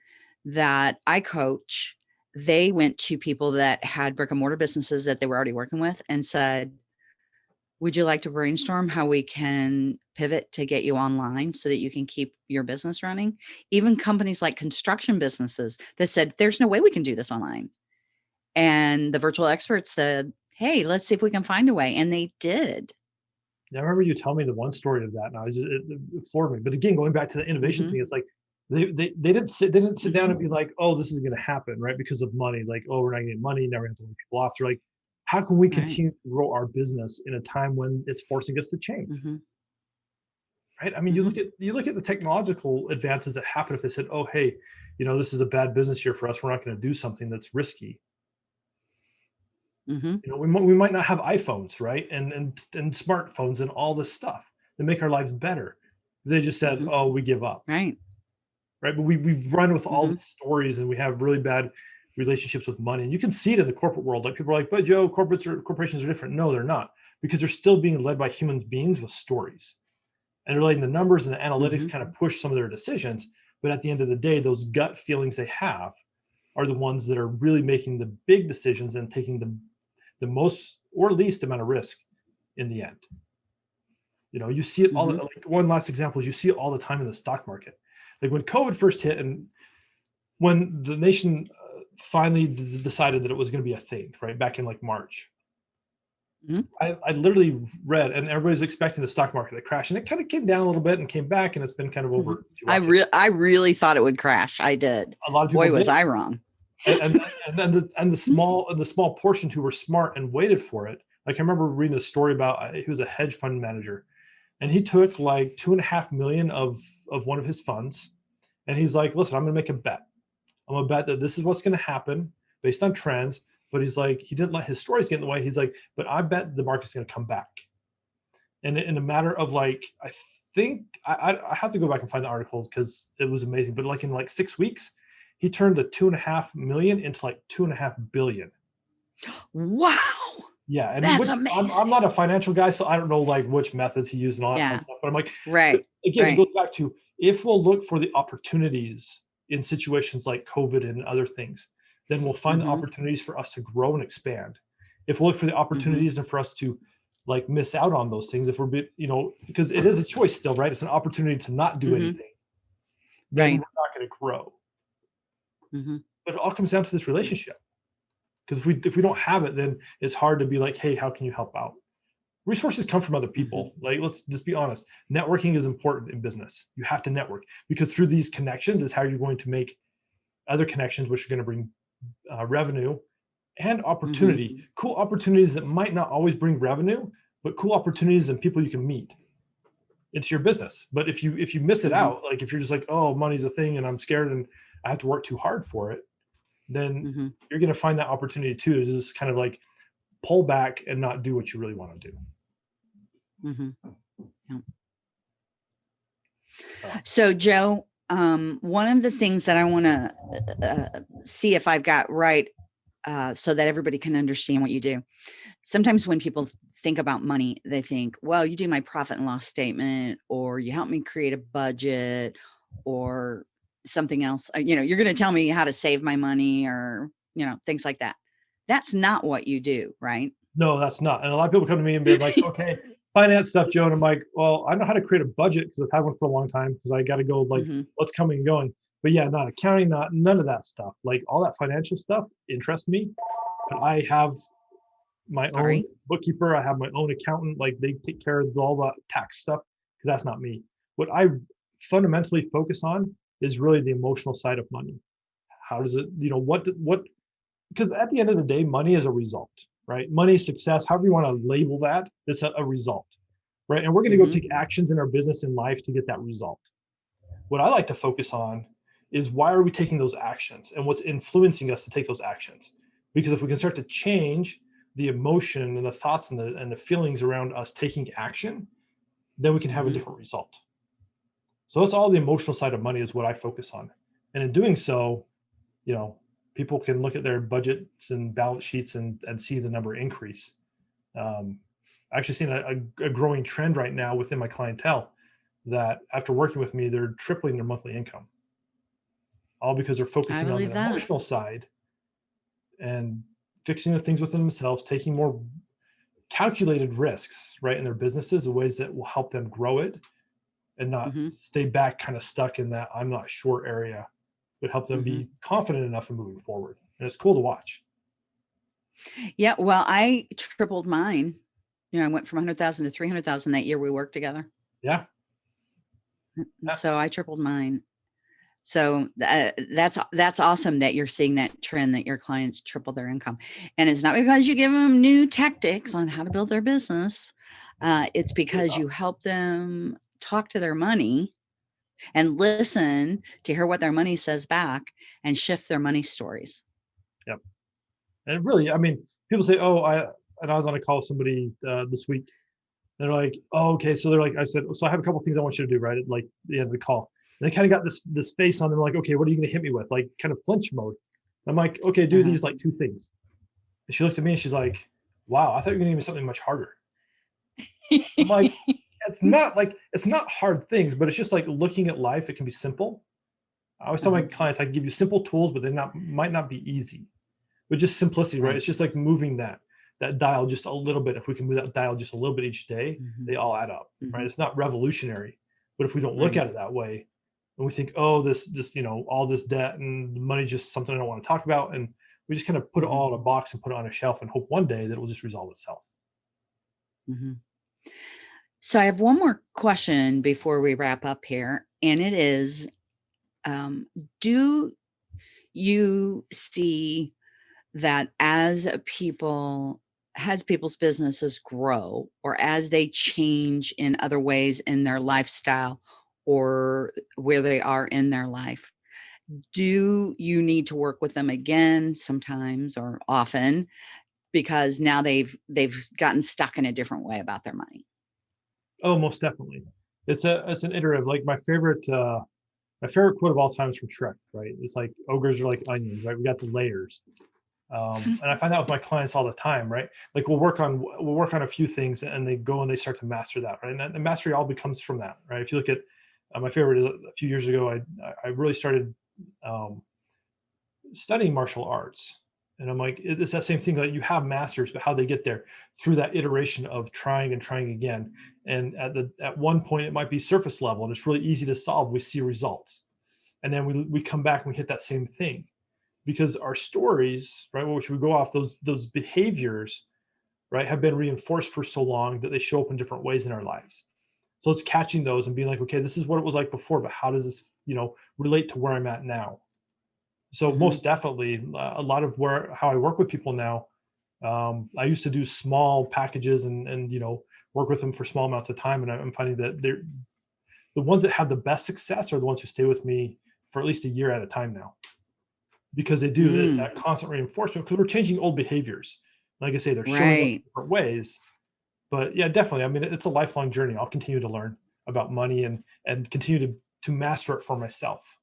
that I coach, they went to people that had brick and mortar businesses that they were already working with and said, would you like to brainstorm how we can pivot to get you online so that you can keep your business running? Even companies like construction businesses that said, there's no way we can do this online. And the virtual experts said, hey, let's see if we can find a way. And they did. I remember you telling me the one story of that, and I just it, it floored me. But again, going back to the innovation mm -hmm. thing, it's like they, they they didn't sit they didn't sit down and mm-hmm. be like, oh, this is going to happen, right? Because of money, like, oh, we're not getting money, now we have to lay people off. They're like, how can we continue right. to grow our business in a time when it's forcing us to change? Mm -hmm. Right. I mean, you look mm-hmm. at you look at the technological advances that happen if they said, "Oh, hey, you know, this is a bad business year for us. We're not going to do something that's risky." Mm -hmm. You know, we might we might not have iPhones, right, and and and smartphones and all this stuff that make our lives better. They just said, mm -hmm. "Oh, we give up." Right. Right. But we we run with all mm-hmm. the stories, and we have really bad relationships with money. And you can see it in the corporate world. Like people are like, but Joe, corporates or corporations are different. No, they're not because they're still being led by human beings with stories. And they're letting the numbers and the analytics mm -hmm. kind of push some of their decisions. But at the end of the day, those gut feelings they have are the ones that are really making the big decisions and taking the, the most or least amount of risk in the end. You know, you see it all, mm -hmm. like one last example is you see it all the time in the stock market. Like when COVID first hit and when the nation finally decided that it was going to be a thing, right? Back in like March. Mm -hmm. I, I literally read, and everybody's expecting the stock market to crash, and it kind of came down a little bit and came back, and it's been kind of over. Mm -hmm. I really, I really thought it would crash. I did. A lot of people. Boy, was I wrong. And, and, [LAUGHS] and then the and the small and the small portion who were smart and waited for it. Like I remember reading a story about uh, he was a hedge fund manager, and he took like two and a half million of of one of his funds, and he's like, "Listen, I'm going to make a bet. I'm gonna bet that this is what's gonna happen based on trends. But he's like, he didn't let his stories get in the way. He's like, but I bet the market's gonna come back. And in a matter of like, I think I, I have to go back and find the articles because it was amazing. But like in like six weeks, he turned the two and a half million into like two and a half billion. Wow. Yeah, and that's which, amazing. I'm, I'm, not a financial guy, so I don't know like which methods he used and all that yeah. stuff. But I'm like, right. Again, right. it goes back to if we'll look for the opportunities in situations like COVID and other things, then we'll find mm -hmm. the mm-hmm. opportunities for us to grow and expand. If we look for the mm-hmm. opportunities mm -hmm. and for us to like miss out on those things, if we're, you know, because it is a choice still, right? It's an opportunity to not do mm -hmm. anything. Then right. we're not going to grow. Mm-hmm. But it all comes down to this relationship. Because if we if we don't have it, then it's hard to be like, hey, how can you help out? resources come from other people. Mm-hmm. Like, let's just be honest. Networking is important in business. You have to network because through these connections is how you're going to make other connections, which are going to bring uh, revenue and opportunity. Mm -hmm. Cool opportunities that might not always bring revenue, but cool opportunities and people you can meet into your business. But if you if you miss it mm -hmm. out, like if you're just like, oh, money's a thing and I'm scared and I have to work too hard for it, then mm -hmm. you're going to find that opportunity too. To just kind of like pull back and not do what you really want to do. Mm -hmm. yeah. So Joe, um, one of the things that I want to uh, uh, see if I've got right uh, so that everybody can understand what you do. Sometimes when people think about money, they think, well, you do my profit and loss statement, or you help me create a budget, or something else. Uh, you know, you're going to tell me how to save my money or, you know, things like that. That's not what you do, right? No, that's not. And a lot of people come to me and be like, okay, [LAUGHS] finance stuff, Joe. And I'm like, well, I know how to create a budget because I've had one for a long time because I got to go like mm-hmm. what's coming and going. But yeah, not accounting, not none of that stuff. Like all that financial stuff interests me. But I have my Sorry. own bookkeeper. I have my own accountant. Like they take care of all the tax stuff because that's not me. What I fundamentally focus on is really the emotional side of money. How does it, you know, what, what, because at the end of the day, money is a result right? Money, success, however you want to label that, it's a, a result. right? And we're going to go Mhm. take actions in our business and life to get that result. What I like to focus on is why are we taking those actions and what's influencing us to take those actions? Because if we can start to change the emotion and the thoughts and the and the feelings around us taking action, then we can have Mhm. a different result. So that's all the emotional side of money is what I focus on. And in doing so, you know, people can look at their budgets and balance sheets and, and see the number increase. Um, I actually seen a, a, a growing trend right now within my clientele that after working with me, they're tripling their monthly income. All because they're focusing on the that. emotional side and fixing the things within themselves, taking more calculated risks, right, in their businesses, in ways that will help them grow it and not Mhm. stay back kind of stuck in that I'm not sure area, but help them be confident enough in moving forward. And it's cool to watch. Yeah, well, I tripled mine. You know, I went from 100,000 to 300,000 that year we worked together. Yeah. Mm, Yeah. So I tripled mine. So tha- that's that's awesome that you're seeing that trend that your clients triple their income, and it's not because you give them new tactics on how to build their business. Uh, it's because you help them talk to their money and listen to hear what their money says back and shift their money stories. Yep. And really, I mean, people say, "Oh, I," and I was on a call with somebody uh, this week. They're like, "Oh, okay." So they're like, I said, "So I have a couple things I want you to do." Right at like the end of the call, and they kind of got this this face on them, like, "Okay, what are you going to hit me with?" Like kind of flinch mode. I'm like, "Okay, do Uh-huh. these like two things." And she looked at me and she's like, "Wow, I thought you were going to give me something much harder." I'm like, it's not like it's not hard things, but it's just like looking at life. It can be simple. I always tell my Uh-huh. clients, I give you simple tools, but they not might not be easy. But just simplicity, right? It's just like moving that that dial just a little bit. If we can move that dial just a little bit each day, Mhm. they all add up, right? Mhm. It's not revolutionary, but if we don't look Right. at it that way, and we think, oh, this just you know all this debt and the money's just something I don't want to talk about, and we just kind of put it all in a box and put it on a shelf and hope one day that it will just resolve itself. Mhm. So I have one more question before we wrap up here, and it is, um, do you see that as people as people's businesses grow or as they change in other ways in their lifestyle or where they are in their life, do you need to work with them again sometimes or often because now they've they've gotten stuck in a different way about their money? Oh, most definitely. It's a it's an iterative. Like my favorite uh my favorite quote of all time is from Shrek, right? It's like ogres are like onions, right? We got the layers. Um, [LAUGHS] and I find that with my clients all the time, right? Like we'll work on we'll work on a few things and they go and they start to master that, right? And the mastery all becomes from that, right? If you look at uh, my favorite is a few years ago, I I really started um, studying martial arts, and I'm like, it's that same thing. Like you have masters, but how they get there through that iteration of trying and trying again. And at the at one point, it might be surface level, and it's really easy to solve. We see results, and then we we come back and we hit that same thing, because our stories, right, which we go off those those behaviors, right, have been reinforced for so long that they show up in different ways in our lives. So it's catching those and being like, okay, this is what it was like before, but how does this, you know, relate to where I'm at now? So Mhm. most definitely, uh, a lot of where how I work with people now, um, I used to do small packages and and you know work with them for small amounts of time, and I'm finding that they're the ones that have the best success are the ones who stay with me for at least a year at a time now, because they do this Mm. that constant reinforcement because we're changing old behaviors. Like I say, they're showing up different ways, but yeah, definitely. I mean, it's a lifelong journey. I'll continue to learn about money and and continue to to master it for myself.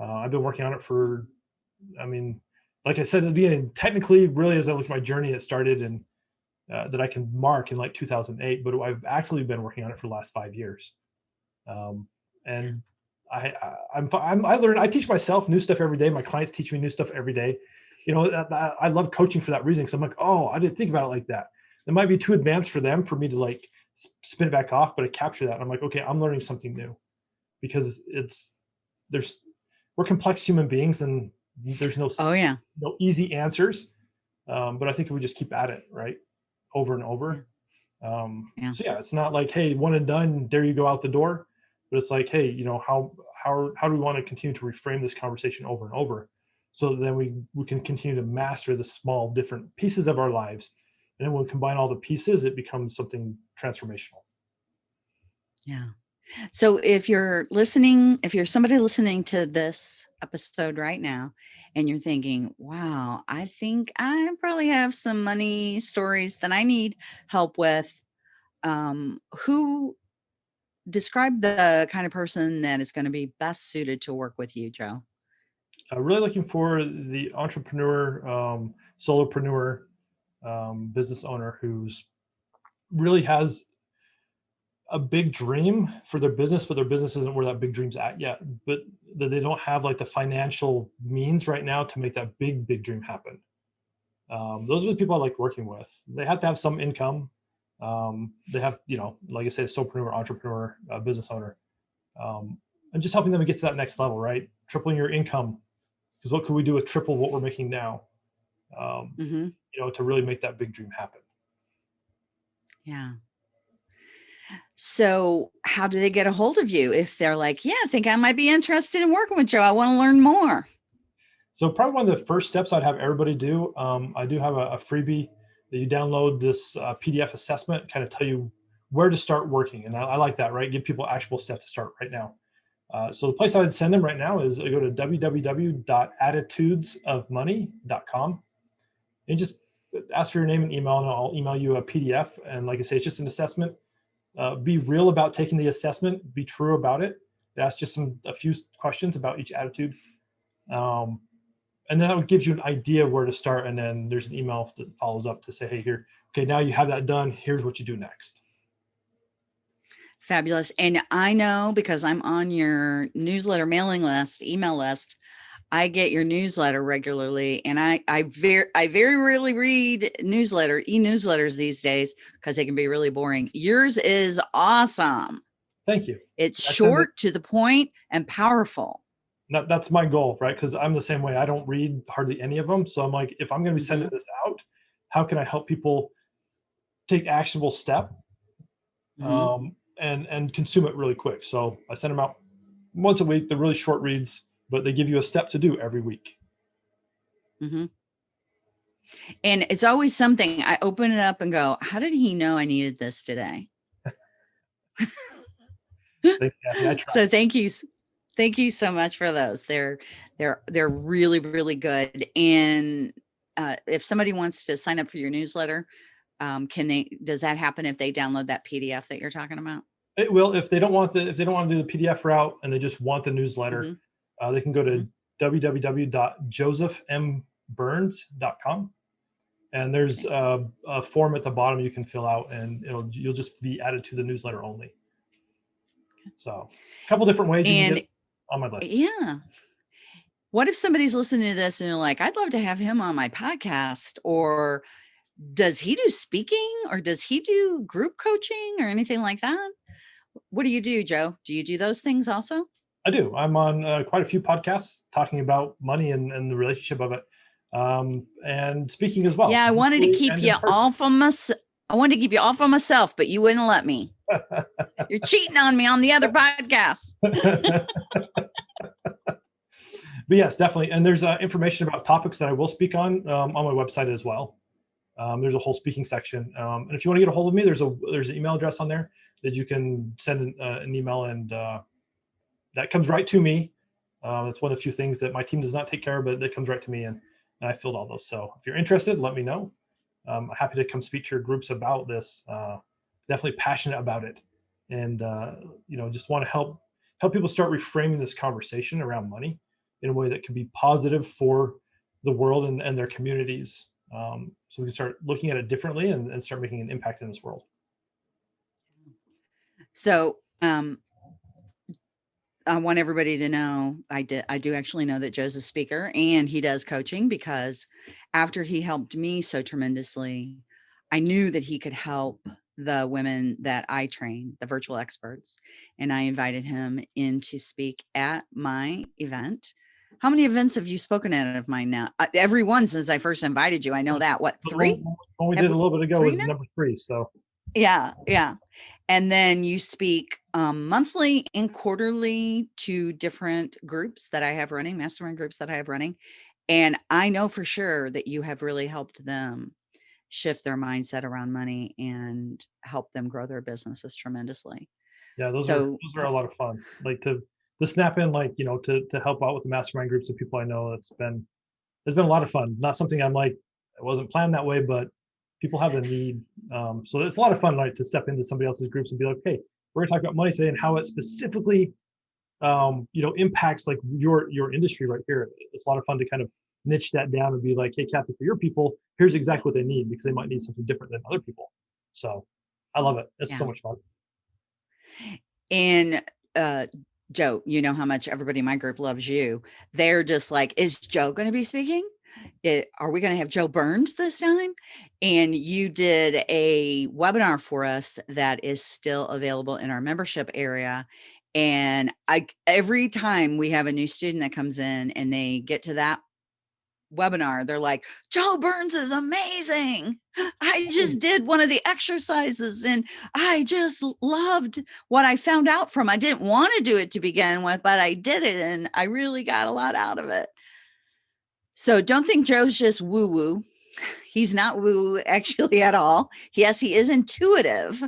Uh, I've been working on it for, I mean, like I said at the beginning, technically, really, as I look at my journey, it started in uh, that I can mark in like 2008, but I've actually been working on it for the last five years. Um, and I, I I'm, I'm I learn I teach myself new stuff every day. My clients teach me new stuff every day. You know, that- I love coaching for that reason because I'm like, oh, I didn't think about it like that. It might be too advanced for them for me to like spin it back off, but I capture that. I'm like, okay, I'm learning something new because it's there's we're complex human beings and there's no Oh yeah. no easy answers. Um, but I think we just keep at it, right, over and over. Um, Yeah. So yeah, it's not like, hey, one and done, there you go out the door. But it's like, hey, you know, how how how do we want to continue to reframe this conversation over and over, so then we we can continue to master the small different pieces of our lives, and then when we combine all the pieces, it becomes something transformational. Yeah. So if you're listening, if you're somebody listening to this episode right now and you're thinking, wow, I think I probably have some money stories that I need help with, um, who describe the kind of person that is going to be best suited to work with you, Joe? Uh, really looking for the entrepreneur, um, solopreneur, um, business owner who's really has a big dream for their business, but their business isn't where that big dream's at yet. But that they don't have like the financial means right now to make that big, big dream happen. Um, those are the people I like working with. They have to have some income. Um, they have, you know, like I say, solopreneur, entrepreneur, uh, business owner, um, and just helping them get to that next level, right? Tripling your income. Because what could we do with triple what we're making now? Um, mm-hmm. You know, to really make that big dream happen. Yeah. So how do they get a hold of you if they're like, yeah, I think I might be interested in working with Joe. I want to learn more. So probably one of the first steps I'd have everybody do. Um, I do have a, a, freebie that you download this uh, PDF assessment, kind of tell you where to start working. And I, I, like that, right? Give people actionable steps to start right now. Uh, so the place I would send them right now is I go to www.attitudesofmoney.com and just ask for your name and email and I'll email you a PDF. And like I say, it's just an assessment uh, be real about taking the assessment, be true about it. Ask just some a few questions about each attitude. Um, and then that gives you an idea where to start. And then there's an email that follows up to say, hey, here, okay, now you have that done. Here's what you do next. Fabulous. And I know because I'm on your newsletter mailing list, email list, I get your newsletter regularly and I I very I very rarely read newsletter e-newsletters these days because they can be really boring. Yours is awesome. Thank you. It's short to the point and powerful. That, that's my goal, right? Because I'm the same way. I don't read hardly any of them. So I'm like, if I'm going to be sending mm -hmm. this out, how can I help people take actionable step mm -hmm. um, and and consume it really quick? So I send them out once a week. They're really short reads but they give you a step to do every week. Mm-hmm. And it's always something I open it up and go, how did he know I needed this today? so thank you. Thank you so much for those. They're, they're, they're really, really good. And uh, if somebody wants to sign up for your newsletter, um, can they, does that happen if they download that PDF that you're talking about? It will, if they don't want the, if they don't want to do the PDF route and they just want the newsletter, mm -hmm uh, they can go to mm -hmm. www.josephmburns.com and there's a, a, form at the bottom you can fill out and it'll you'll just be added to the newsletter only. So a couple different ways and, on my list. Yeah. What if somebody's listening to this and you're like, I'd love to have him on my podcast or does he do speaking or does he do group coaching or anything like that? What do you do, Joe? Do you do those things also? I do. I'm on uh, quite a few podcasts talking about money and, and the relationship of it, um, and speaking as well. Yeah, I wanted to keep you off of myself. I wanted to keep you off of myself, but you wouldn't let me. [LAUGHS] You're cheating on me on the other podcast. [LAUGHS] but yes, definitely. And there's uh, information about topics that I will speak on um, on my website as well. Um, there's a whole speaking section. Um, and if you want to get a hold of me, there's a there's an email address on there that you can send an, uh, an email and uh, that comes right to me. Uh, that's one of the few things that my team does not take care of, but that comes right to me and, and I filled all those. So if you're interested, let me know. Um, I'm happy to come speak to your groups about this. Uh, definitely passionate about it. And, uh, you know, just want to help, help people start reframing this conversation around money in a way that can be positive for the world and, and their communities. Um, so we can start looking at it differently and, and start making an impact in this world. So um, I want everybody to know I did I do actually know that Joe's a speaker and he does coaching because after he helped me so tremendously, I knew that he could help the women that I train, the virtual experts, and I invited him in to speak at my event. How many events have you spoken at of mine now? Uh, every one since I first invited you. I know that. What three? When we did a little bit ago was number three. So yeah, yeah. And then you speak um, monthly and quarterly to different groups that I have running, mastermind groups that I have running. And I know for sure that you have really helped them shift their mindset around money and help them grow their businesses tremendously. Yeah, those so, are those are a lot of fun. Like to to snap in, like you know, to to help out with the mastermind groups of people I know. It's been it's been a lot of fun. Not something I'm like it wasn't planned that way, but people have the need. Um, so it's a lot of fun, like to step into somebody else's groups and be like, hey, we're gonna talk about money today and how it specifically, um, you know, impacts like your your industry right here. It's a lot of fun to kind of niche that down and be like, hey, Kathy, for your people, here's exactly what they need because they might need something different than other people. So I love it. It's yeah. so much fun. And uh, Joe, you know how much everybody in my group loves you. They're just like, is Joe going to be speaking? It, are we going to have Joe Burns this time? And you did a webinar for us that is still available in our membership area. And I every time we have a new student that comes in and they get to that webinar, they're like, Joe Burns is amazing. I hmm. just did one of the exercises and I just loved what I found out from. I didn't want to do it to begin with, but I did it and I really got a lot out of it. So don't think Joe's just woo woo. He's not woo [LAUGHS] actually at all. Yes, he is intuitive,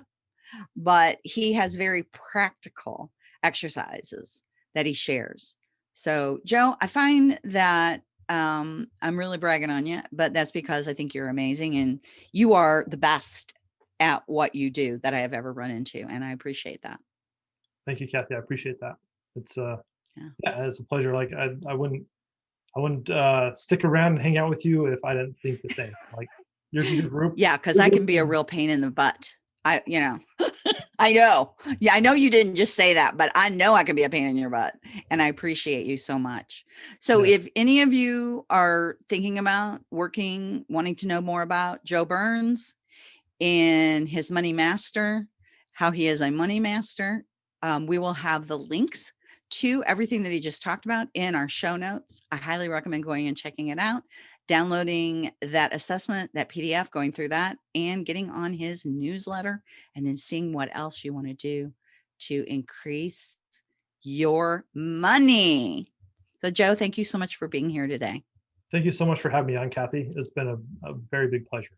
but he has very practical exercises that he shares. So Joe, I find that um, I'm really bragging on you, but that's because I think you're amazing and you are the best at what you do that I have ever run into. And I appreciate that. Thank you, Kathy. I appreciate that. It's uh, yeah, yeah it's a pleasure. Like I, I wouldn't, I wouldn't uh, stick around and hang out with you if I didn't think the same. Like your, your group. Yeah, because I can be a real pain in the butt. I, you know, [LAUGHS] I know. Yeah, I know you didn't just say that, but I know I can be a pain in your butt. And I appreciate you so much. So yeah. if any of you are thinking about working, wanting to know more about Joe Burns and his money master, how he is a money master, um, we will have the links to everything that he just talked about in our show notes. I highly recommend going and checking it out downloading that assessment, that PDF, going through that and getting on his newsletter and then seeing what else you want to do to increase your money. So Joe, thank you so much for being here today. Thank you so much for having me on, Kathy. It's been a, a very big pleasure.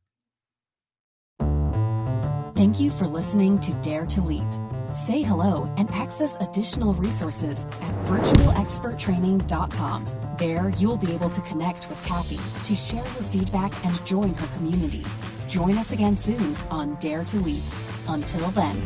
Thank you for listening to Dare to Leap. Say hello and access additional resources at virtualexperttraining.com. There, you'll be able to connect with Kathy to share your feedback and join her community. Join us again soon on Dare to Leap. Until then.